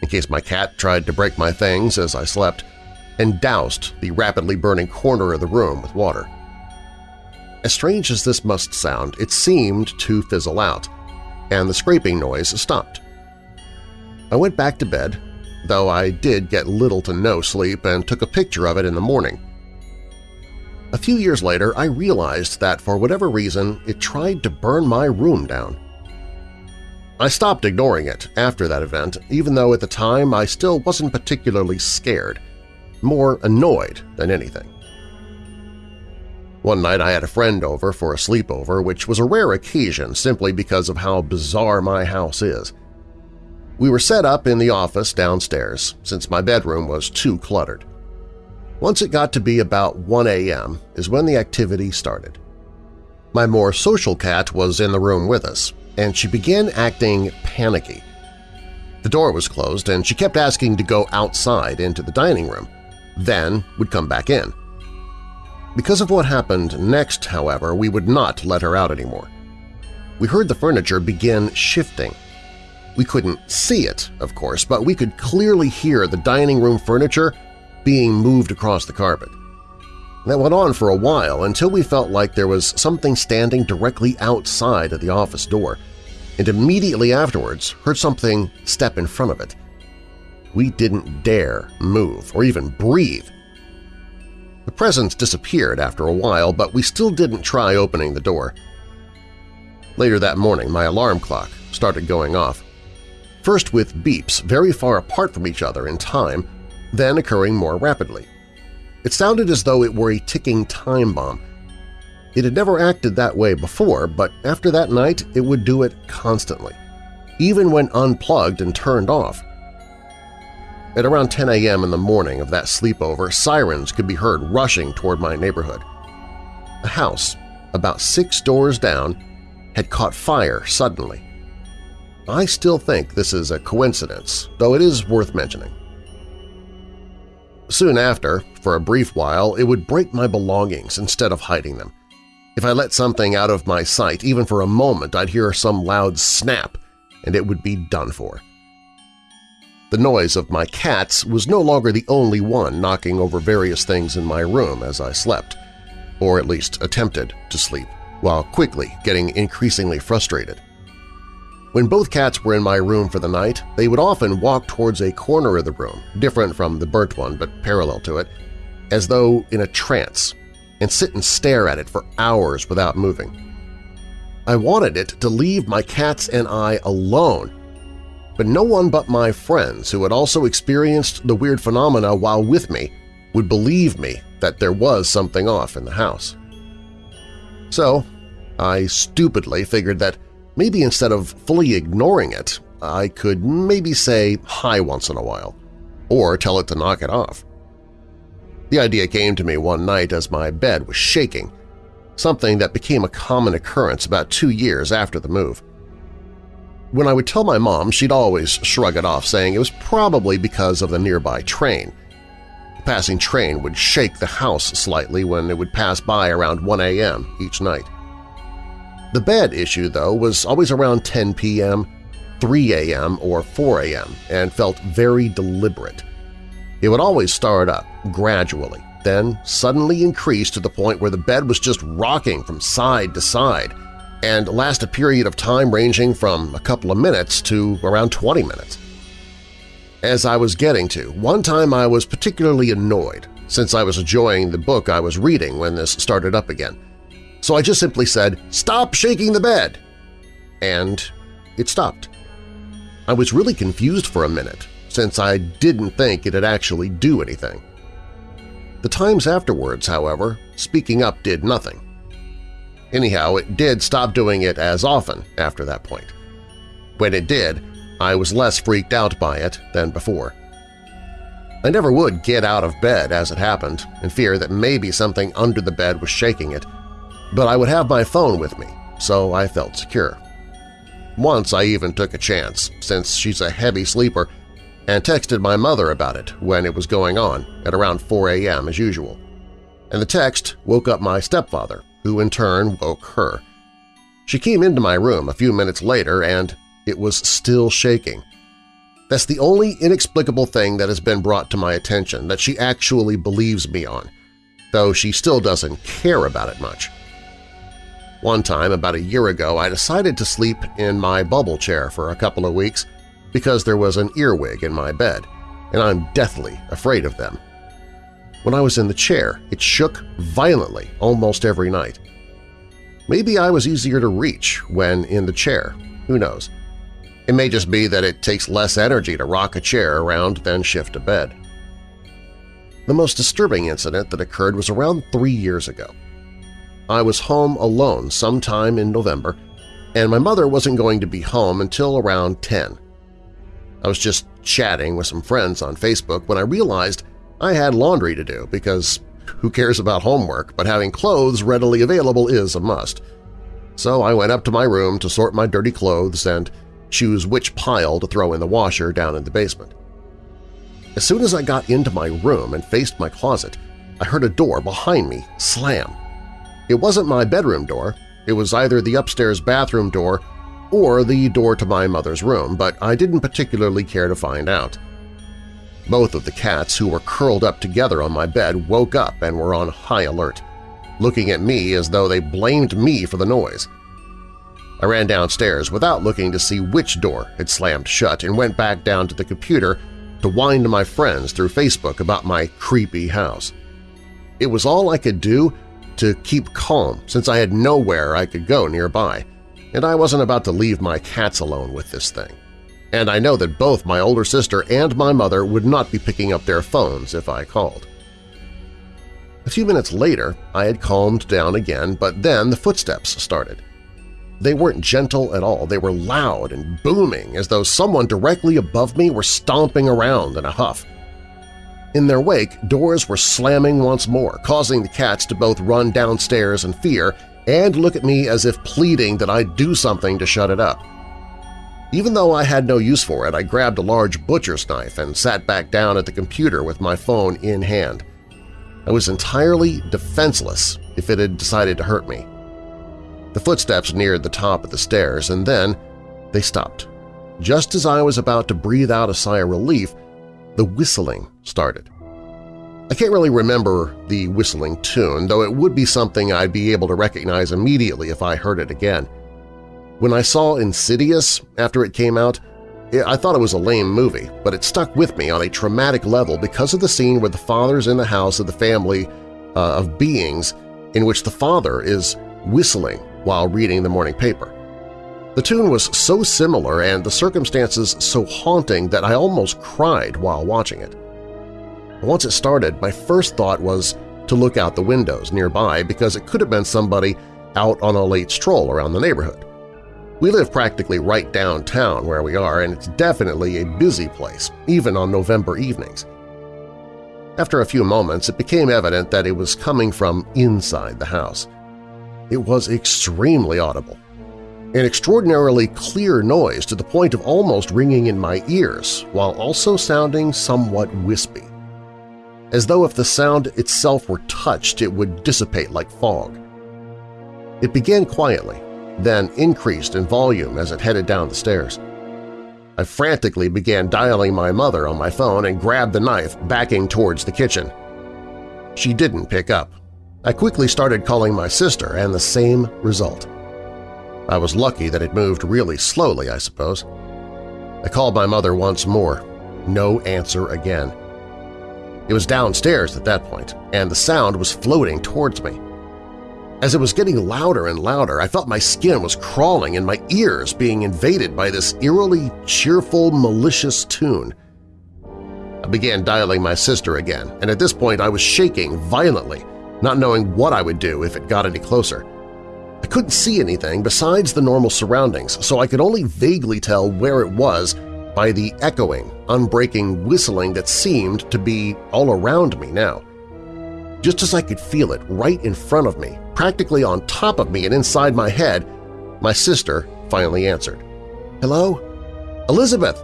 Speaker 2: in case my cat tried to break my things as I slept, and doused the rapidly burning corner of the room with water. As strange as this must sound, it seemed to fizzle out, and the scraping noise stopped. I went back to bed though I did get little to no sleep and took a picture of it in the morning. A few years later, I realized that for whatever reason it tried to burn my room down. I stopped ignoring it after that event, even though at the time I still wasn't particularly scared, more annoyed than anything. One night I had a friend over for a sleepover, which was a rare occasion simply because of how bizarre my house is. We were set up in the office downstairs, since my bedroom was too cluttered. Once it got to be about 1 a.m. is when the activity started. My more social cat was in the room with us, and she began acting panicky. The door was closed, and she kept asking to go outside into the dining room, then would come back in. Because of what happened next, however, we would not let her out anymore. We heard the furniture begin shifting we couldn't see it, of course, but we could clearly hear the dining room furniture being moved across the carpet. That went on for a while until we felt like there was something standing directly outside of the office door, and immediately afterwards heard something step in front of it. We didn't dare move or even breathe. The presence disappeared after a while, but we still didn't try opening the door. Later that morning, my alarm clock started going off first with beeps very far apart from each other in time, then occurring more rapidly. It sounded as though it were a ticking time bomb. It had never acted that way before, but after that night it would do it constantly, even when unplugged and turned off. At around 10 a.m. in the morning of that sleepover, sirens could be heard rushing toward my neighborhood. A house, about six doors down, had caught fire suddenly, I still think this is a coincidence, though it is worth mentioning. Soon after, for a brief while, it would break my belongings instead of hiding them. If I let something out of my sight, even for a moment, I'd hear some loud snap, and it would be done for. The noise of my cats was no longer the only one knocking over various things in my room as I slept, or at least attempted to sleep, while quickly getting increasingly frustrated. When both cats were in my room for the night, they would often walk towards a corner of the room, different from the burnt one but parallel to it, as though in a trance, and sit and stare at it for hours without moving. I wanted it to leave my cats and I alone, but no one but my friends who had also experienced the weird phenomena while with me would believe me that there was something off in the house. So I stupidly figured that maybe instead of fully ignoring it, I could maybe say hi once in a while, or tell it to knock it off. The idea came to me one night as my bed was shaking, something that became a common occurrence about two years after the move. When I would tell my mom, she'd always shrug it off, saying it was probably because of the nearby train. The passing train would shake the house slightly when it would pass by around 1 a.m. each night. The bed issue, though, was always around 10 p.m., 3 a.m., or 4 a.m. and felt very deliberate. It would always start up, gradually, then suddenly increase to the point where the bed was just rocking from side to side and last a period of time ranging from a couple of minutes to around 20 minutes. As I was getting to, one time I was particularly annoyed since I was enjoying the book I was reading when this started up again. So I just simply said, "'Stop shaking the bed!' And it stopped. I was really confused for a minute, since I didn't think it'd actually do anything. The times afterwards, however, speaking up did nothing. Anyhow, it did stop doing it as often after that point. When it did, I was less freaked out by it than before. I never would get out of bed as it happened in fear that maybe something under the bed was shaking it, but I would have my phone with me, so I felt secure. Once I even took a chance, since she's a heavy sleeper, and texted my mother about it when it was going on at around 4 a.m. as usual. And the text woke up my stepfather, who in turn woke her. She came into my room a few minutes later and it was still shaking. That's the only inexplicable thing that has been brought to my attention that she actually believes me on, though she still doesn't care about it much. One time, about a year ago, I decided to sleep in my bubble chair for a couple of weeks because there was an earwig in my bed, and I'm deathly afraid of them. When I was in the chair, it shook violently almost every night. Maybe I was easier to reach when in the chair, who knows. It may just be that it takes less energy to rock a chair around than shift a bed. The most disturbing incident that occurred was around three years ago. I was home alone sometime in November, and my mother wasn't going to be home until around 10. I was just chatting with some friends on Facebook when I realized I had laundry to do because who cares about homework, but having clothes readily available is a must. So I went up to my room to sort my dirty clothes and choose which pile to throw in the washer down in the basement. As soon as I got into my room and faced my closet, I heard a door behind me slam. It wasn't my bedroom door, it was either the upstairs bathroom door or the door to my mother's room, but I didn't particularly care to find out. Both of the cats who were curled up together on my bed woke up and were on high alert, looking at me as though they blamed me for the noise. I ran downstairs without looking to see which door had slammed shut and went back down to the computer to whine to my friends through Facebook about my creepy house. It was all I could do to keep calm since I had nowhere I could go nearby, and I wasn't about to leave my cats alone with this thing and I know that both my older sister and my mother would not be picking up their phones if I called. A few minutes later, I had calmed down again, but then the footsteps started. They weren't gentle at all, they were loud and booming as though someone directly above me were stomping around in a huff. In their wake, doors were slamming once more, causing the cats to both run downstairs in fear and look at me as if pleading that I do something to shut it up. Even though I had no use for it, I grabbed a large butcher's knife and sat back down at the computer with my phone in hand. I was entirely defenseless if it had decided to hurt me, The footsteps neared the top of the stairs, and then they stopped. Just as I was about to breathe out a sigh of relief, the whistling started. I can't really remember the whistling tune, though it would be something I'd be able to recognize immediately if I heard it again. When I saw Insidious after it came out, I thought it was a lame movie, but it stuck with me on a traumatic level because of the scene where the father's in the house of the family uh, of beings in which the father is whistling while reading the morning paper. The tune was so similar and the circumstances so haunting that I almost cried while watching it. Once it started, my first thought was to look out the windows nearby because it could have been somebody out on a late stroll around the neighborhood. We live practically right downtown where we are, and it's definitely a busy place, even on November evenings. After a few moments, it became evident that it was coming from inside the house. It was extremely audible, an extraordinarily clear noise to the point of almost ringing in my ears while also sounding somewhat wispy. As though if the sound itself were touched it would dissipate like fog. It began quietly, then increased in volume as it headed down the stairs. I frantically began dialing my mother on my phone and grabbed the knife, backing towards the kitchen. She didn't pick up. I quickly started calling my sister, and the same result. I was lucky that it moved really slowly, I suppose. I called my mother once more. No answer again. It was downstairs at that point, and the sound was floating towards me. As it was getting louder and louder, I felt my skin was crawling and my ears being invaded by this eerily cheerful, malicious tune. I began dialing my sister again, and at this point I was shaking violently, not knowing what I would do if it got any closer. I couldn't see anything besides the normal surroundings, so I could only vaguely tell where it was by the echoing, unbreaking whistling that seemed to be all around me now. Just as I could feel it right in front of me, practically on top of me and inside my head, my sister finally answered. Hello? Elizabeth!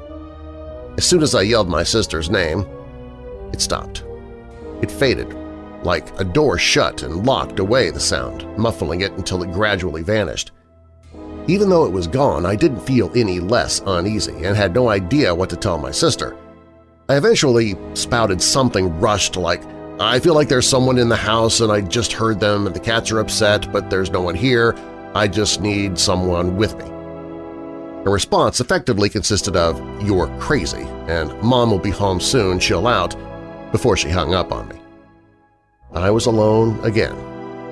Speaker 2: As soon as I yelled my sister's name, it stopped. It faded, like a door shut and locked away the sound, muffling it until it gradually vanished. Even though it was gone, I didn't feel any less uneasy and had no idea what to tell my sister. I eventually spouted something rushed like, I feel like there's someone in the house and I just heard them and the cats are upset, but there's no one here. I just need someone with me. Her response effectively consisted of, you're crazy, and Mom will be home soon, chill out, before she hung up on me. I was alone again,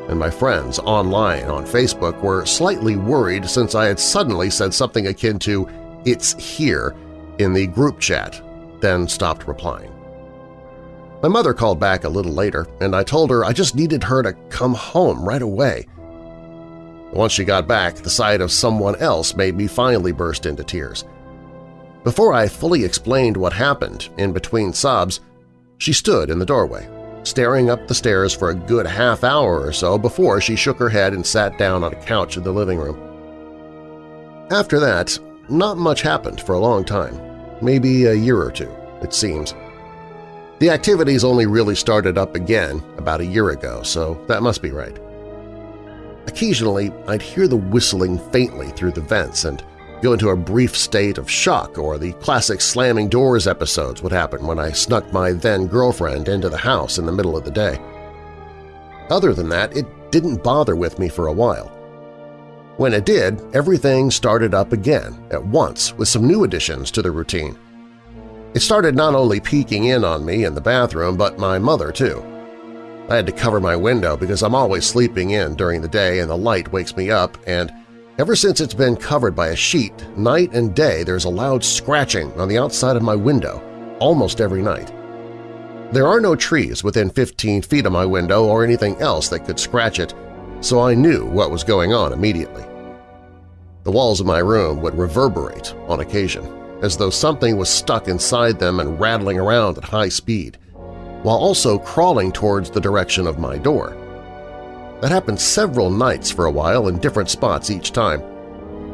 Speaker 2: and my friends online on Facebook were slightly worried since I had suddenly said something akin to, it's here, in the group chat, then stopped replying. My mother called back a little later, and I told her I just needed her to come home right away. Once she got back, the sight of someone else made me finally burst into tears. Before I fully explained what happened in between sobs, she stood in the doorway, staring up the stairs for a good half hour or so before she shook her head and sat down on a couch in the living room. After that, not much happened for a long time, maybe a year or two, it seems. The activities only really started up again about a year ago, so that must be right. Occasionally, I'd hear the whistling faintly through the vents and go into a brief state of shock or the classic slamming doors episodes would happen when I snuck my then-girlfriend into the house in the middle of the day. Other than that, it didn't bother with me for a while. When it did, everything started up again at once with some new additions to the routine. It started not only peeking in on me in the bathroom, but my mother, too. I had to cover my window because I'm always sleeping in during the day and the light wakes me up, and ever since it's been covered by a sheet, night and day there's a loud scratching on the outside of my window, almost every night. There are no trees within 15 feet of my window or anything else that could scratch it, so I knew what was going on immediately. The walls of my room would reverberate on occasion, as though something was stuck inside them and rattling around at high speed, while also crawling towards the direction of my door. That happened several nights for a while in different spots each time,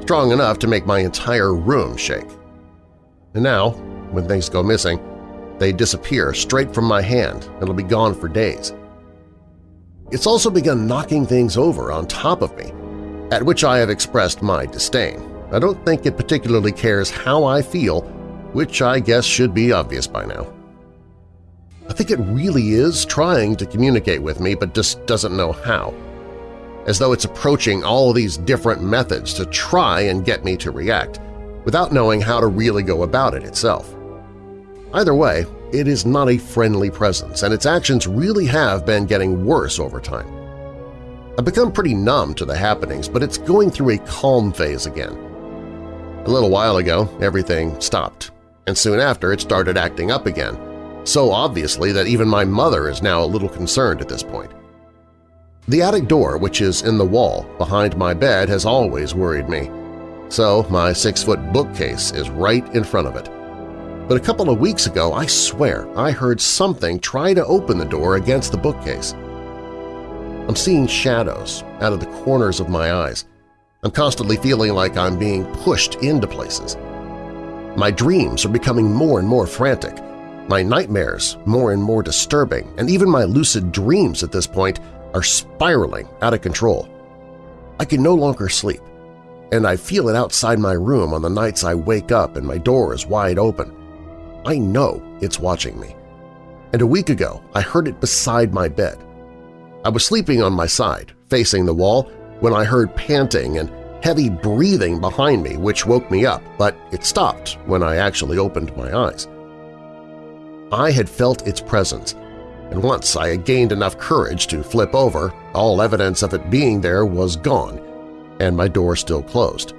Speaker 2: strong enough to make my entire room shake. And now, when things go missing, they disappear straight from my hand and will be gone for days. It's also begun knocking things over on top of me, at which I have expressed my disdain. I don't think it particularly cares how I feel, which I guess should be obvious by now. I think it really is trying to communicate with me but just doesn't know how, as though it's approaching all these different methods to try and get me to react, without knowing how to really go about it itself. Either way, it is not a friendly presence, and its actions really have been getting worse over time. I've become pretty numb to the happenings, but it's going through a calm phase again. A little while ago, everything stopped, and soon after it started acting up again, so obviously that even my mother is now a little concerned at this point. The attic door, which is in the wall behind my bed, has always worried me, so my six-foot bookcase is right in front of it. But a couple of weeks ago, I swear, I heard something try to open the door against the bookcase. I'm seeing shadows out of the corners of my eyes. I'm constantly feeling like I'm being pushed into places. My dreams are becoming more and more frantic, my nightmares more and more disturbing, and even my lucid dreams at this point are spiraling out of control. I can no longer sleep, and I feel it outside my room on the nights I wake up and my door is wide open. I know it's watching me. And a week ago, I heard it beside my bed. I was sleeping on my side, facing the wall, when I heard panting and heavy breathing behind me which woke me up, but it stopped when I actually opened my eyes. I had felt its presence, and once I had gained enough courage to flip over, all evidence of it being there was gone, and my door still closed.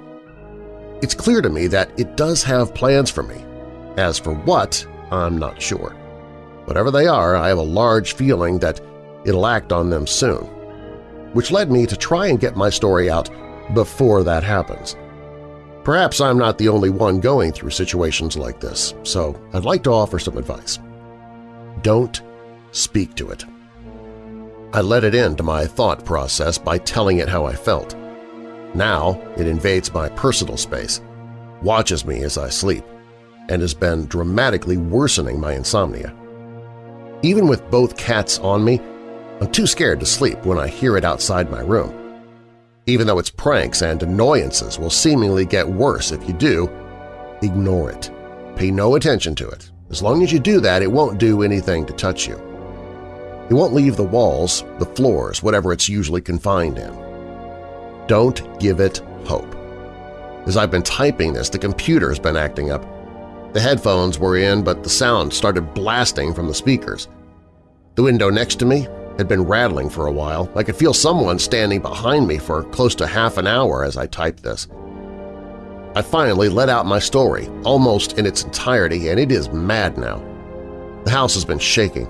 Speaker 2: It's clear to me that it does have plans for me, as for what, I'm not sure. Whatever they are, I have a large feeling that it'll act on them soon, which led me to try and get my story out before that happens. Perhaps I'm not the only one going through situations like this, so I'd like to offer some advice. Don't speak to it. I let it into my thought process by telling it how I felt. Now it invades my personal space, watches me as I sleep, and has been dramatically worsening my insomnia. Even with both cats on me, I'm too scared to sleep when I hear it outside my room. Even though its pranks and annoyances will seemingly get worse if you do, ignore it. Pay no attention to it. As long as you do that, it won't do anything to touch you. It won't leave the walls, the floors, whatever it's usually confined in. Don't give it hope. As I've been typing this, the computer's been acting up, the headphones were in, but the sound started blasting from the speakers. The window next to me had been rattling for a while. I could feel someone standing behind me for close to half an hour as I typed this. I finally let out my story, almost in its entirety, and it is mad now. The house has been shaking.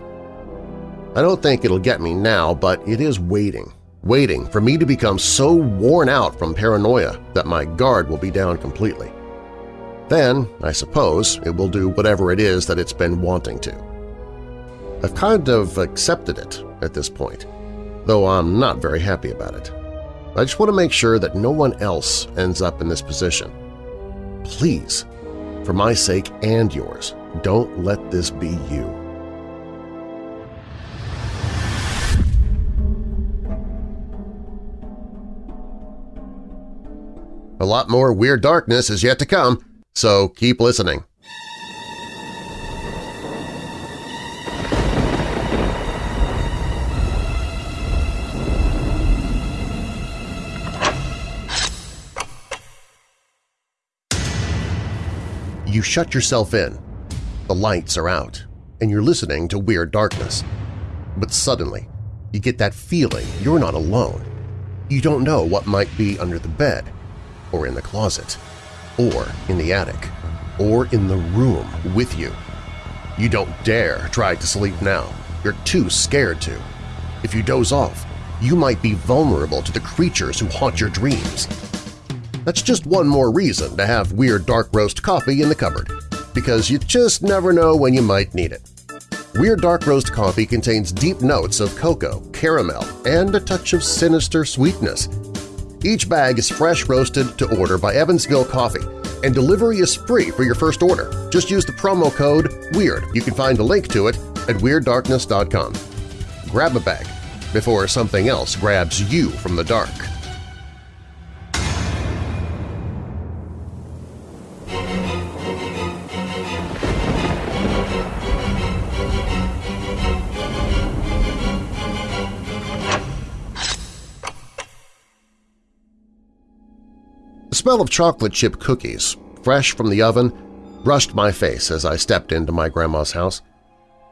Speaker 2: I don't think it'll get me now, but it is waiting, waiting for me to become so worn out from paranoia that my guard will be down completely. Then, I suppose, it will do whatever it is that it's been wanting to. I've kind of accepted it at this point, though I'm not very happy about it. I just want to make sure that no one else ends up in this position. Please, for my sake and yours, don't let this be you. A lot more Weird Darkness is yet to come, so keep listening. You shut yourself in, the lights are out, and you're listening to Weird Darkness. But suddenly, you get that feeling you're not alone. You don't know what might be under the bed or in the closet or in the attic, or in the room with you. You don't dare try to sleep now. You're too scared to. If you doze off, you might be vulnerable to the creatures who haunt your dreams. That's just one more reason to have Weird Dark Roast coffee in the cupboard, because you just never know when you might need it. Weird Dark Roast coffee contains deep notes of cocoa, caramel, and a touch of sinister sweetness each bag is fresh roasted to order by Evansville Coffee, and delivery is free for your first order. Just use the promo code WEIRD. You can find a link to it at WeirdDarkness.com. Grab a bag before something else grabs you from the dark. Smell of chocolate chip cookies, fresh from the oven, brushed my face as I stepped into my grandma's house.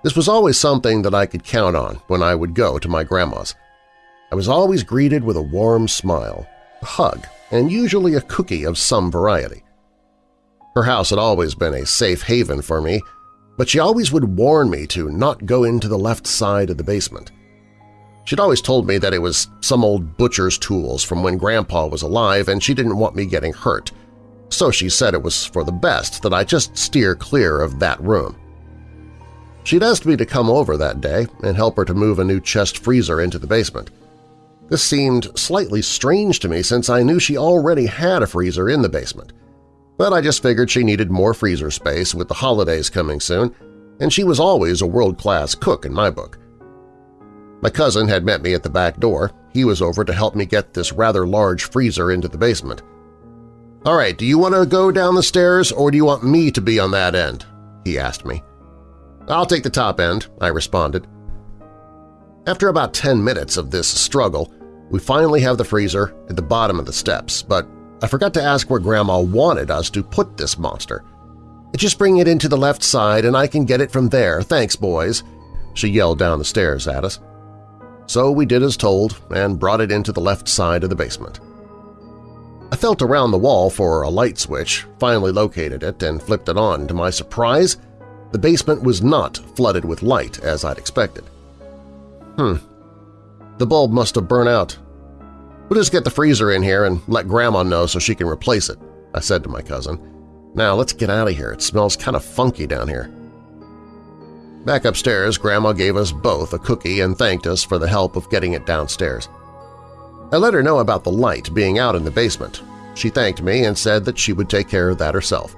Speaker 2: This was always something that I could count on when I would go to my grandma's. I was always greeted with a warm smile, a hug, and usually a cookie of some variety. Her house had always been a safe haven for me, but she always would warn me to not go into the left side of the basement. She'd always told me that it was some old butcher's tools from when Grandpa was alive and she didn't want me getting hurt, so she said it was for the best that I just steer clear of that room. She'd asked me to come over that day and help her to move a new chest freezer into the basement. This seemed slightly strange to me since I knew she already had a freezer in the basement, but I just figured she needed more freezer space with the holidays coming soon, and she was always a world-class cook in my book. My cousin had met me at the back door. He was over to help me get this rather large freezer into the basement. "'All right, do you want to go down the stairs or do you want me to be on that end?' he asked me. "'I'll take the top end,' I responded. After about 10 minutes of this struggle, we finally have the freezer at the bottom of the steps, but I forgot to ask where Grandma wanted us to put this monster. Just bring it into the left side and I can get it from there, thanks, boys, she yelled down the stairs at us. So we did as told and brought it into the left side of the basement. I felt around the wall for a light switch, finally located it, and flipped it on. To my surprise, the basement was not flooded with light as I'd expected. Hmm. The bulb must have burnt out. We'll just get the freezer in here and let Grandma know so she can replace it, I said to my cousin. Now let's get out of here. It smells kind of funky down here. Back upstairs, Grandma gave us both a cookie and thanked us for the help of getting it downstairs. I let her know about the light being out in the basement. She thanked me and said that she would take care of that herself.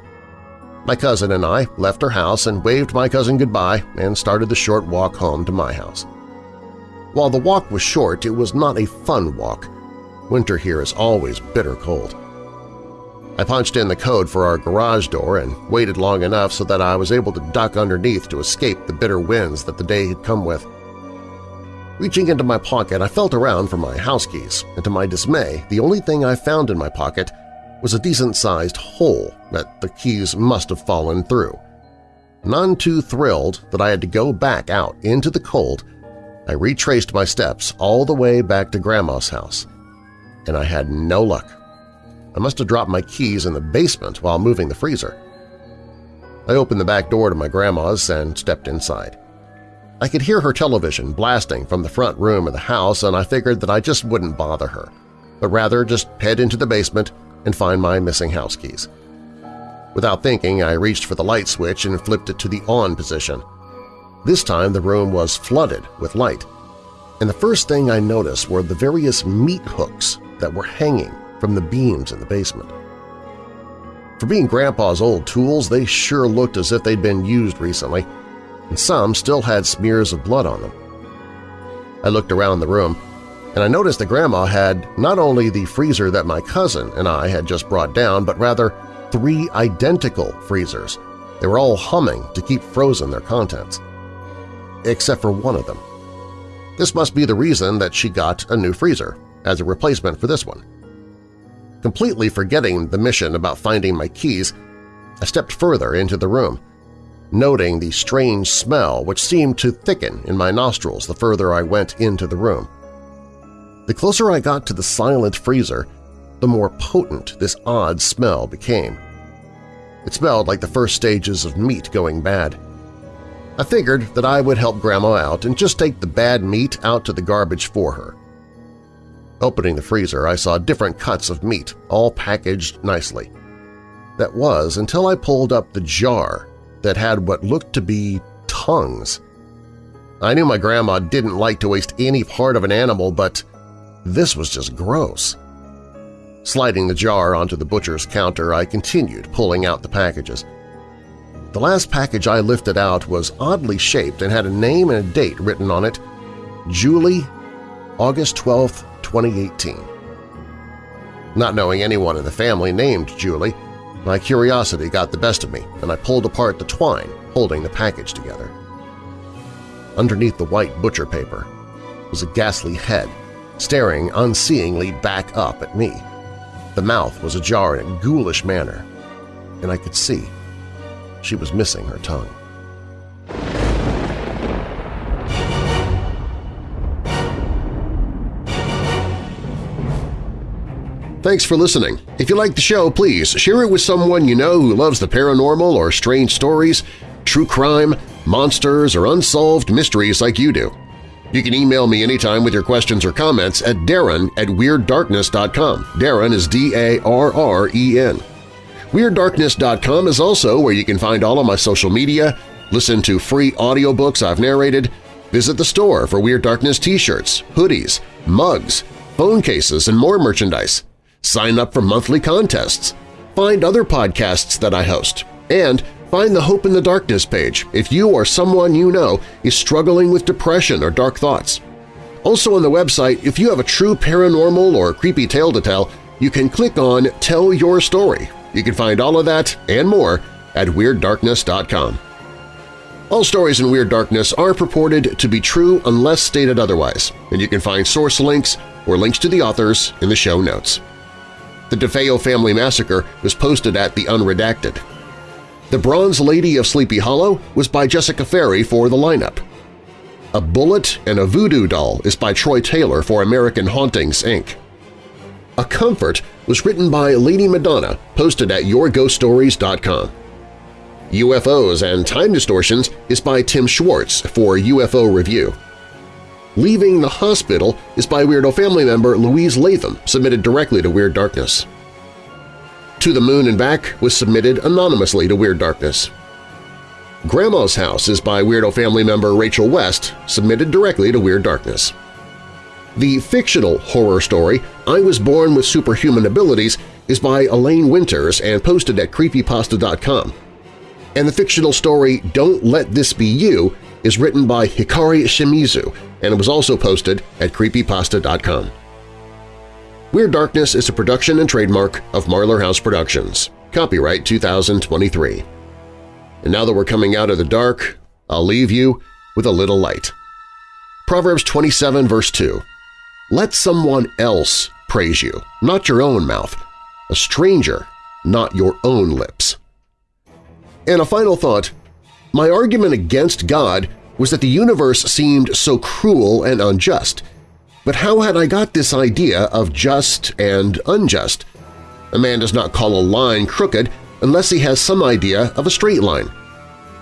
Speaker 2: My cousin and I left her house and waved my cousin goodbye and started the short walk home to my house. While the walk was short, it was not a fun walk. Winter here is always bitter cold. I punched in the code for our garage door and waited long enough so that I was able to duck underneath to escape the bitter winds that the day had come with. Reaching into my pocket, I felt around for my house keys, and to my dismay, the only thing I found in my pocket was a decent-sized hole that the keys must have fallen through. None too thrilled that I had to go back out into the cold, I retraced my steps all the way back to Grandma's house, and I had no luck. I must have dropped my keys in the basement while moving the freezer. I opened the back door to my grandma's and stepped inside. I could hear her television blasting from the front room of the house and I figured that I just wouldn't bother her, but rather just head into the basement and find my missing house keys. Without thinking, I reached for the light switch and flipped it to the on position. This time the room was flooded with light, and the first thing I noticed were the various meat hooks that were hanging from the beams in the basement. For being Grandpa's old tools, they sure looked as if they'd been used recently, and some still had smears of blood on them. I looked around the room, and I noticed that Grandma had not only the freezer that my cousin and I had just brought down, but rather three identical freezers. They were all humming to keep frozen their contents. Except for one of them. This must be the reason that she got a new freezer, as a replacement for this one. Completely forgetting the mission about finding my keys, I stepped further into the room, noting the strange smell which seemed to thicken in my nostrils the further I went into the room. The closer I got to the silent freezer, the more potent this odd smell became. It smelled like the first stages of meat going bad. I figured that I would help Grandma out and just take the bad meat out to the garbage for her. Opening the freezer, I saw different cuts of meat, all packaged nicely. That was until I pulled up the jar that had what looked to be tongues. I knew my grandma didn't like to waste any part of an animal, but this was just gross. Sliding the jar onto the butcher's counter, I continued pulling out the packages. The last package I lifted out was oddly shaped and had a name and a date written on it, Julie, August 12, 2018. Not knowing anyone in the family named Julie, my curiosity got the best of me and I pulled apart the twine holding the package together. Underneath the white butcher paper was a ghastly head staring unseeingly back up at me. The mouth was ajar in a ghoulish manner, and I could see she was missing her tongue. Thanks for listening. If you like the show, please share it with someone you know who loves the paranormal or strange stories, true crime, monsters, or unsolved mysteries like you do. You can email me anytime with your questions or comments at darren at WeirdDarkness.com. Darren is D-A-R-R-E-N. WeirdDarkness.com is also where you can find all of my social media, listen to free audiobooks I've narrated, visit the store for Weird Darkness t-shirts, hoodies, mugs, phone cases, and more merchandise sign up for monthly contests, find other podcasts that I host, and find the Hope in the Darkness page if you or someone you know is struggling with depression or dark thoughts. Also on the website, if you have a true paranormal or creepy tale to tell, you can click on Tell Your Story. You can find all of that and more at WeirdDarkness.com. All stories in Weird Darkness are purported to be true unless stated otherwise, and you can find source links or links to the authors in the show notes. The DeFeo family massacre was posted at The Unredacted. The Bronze Lady of Sleepy Hollow was by Jessica Ferri for the lineup. A Bullet and a Voodoo Doll is by Troy Taylor for American Hauntings, Inc. A Comfort was written by Lady Madonna, posted at YourGhostStories.com. UFOs and Time Distortions is by Tim Swartz for UFO Review. Leaving the Hospital is by Weirdo family member Louise Latham, submitted directly to Weird Darkness. To the Moon and Back was submitted anonymously to Weird Darkness. Grandma's House is by Weirdo family member Rachel West, submitted directly to Weird Darkness. The fictional horror story I Was Born with Superhuman Abilities is by Elaine Winters and posted at creepypasta.com. And the fictional story Don't Let This Be You is written by Hikari Shimizu and it was also posted at creepypasta.com. Weird Darkness is a production and trademark of Marlar House Productions. Copyright 2023. And now that we're coming out of the dark, I'll leave you with a little light. Proverbs 27 verse 2 Let someone else praise you, not your own mouth, a stranger, not your own lips. And a final thought, my argument against God was that the universe seemed so cruel and unjust. But how had I got this idea of just and unjust? A man does not call a line crooked unless he has some idea of a straight line.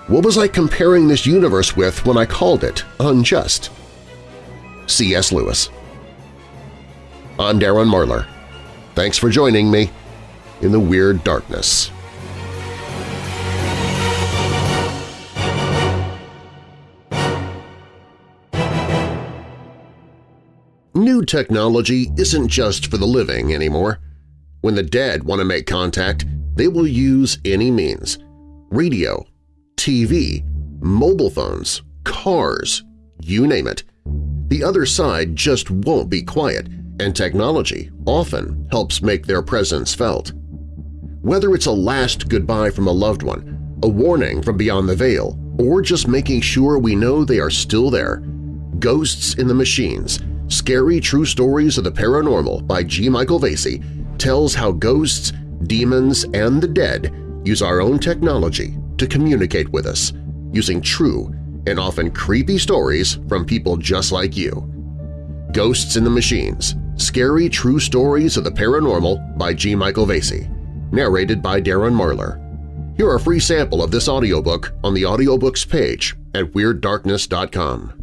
Speaker 2: What was I comparing this universe with when I called it unjust? C.S. Lewis I'm Darren Marlar. Thanks for joining me in the Weird Darkness. New technology isn't just for the living anymore. When the dead want to make contact, they will use any means – radio, TV, mobile phones, cars, you name it. The other side just won't be quiet, and technology often helps make their presence felt. Whether it's a last goodbye from a loved one, a warning from beyond the veil, or just making sure we know they are still there, Ghosts in the Machines – Scary True Stories of the Paranormal by G. Michael Vasey tells how ghosts, demons, and the dead use our own technology to communicate with us, using true and often creepy stories from people just like you. Ghosts in the Machines – Scary True Stories of the Paranormal by G. Michael Vasey, narrated by Darren Marlar. Hear a free sample of this audiobook on the audiobooks page at WeirdDarkness.com.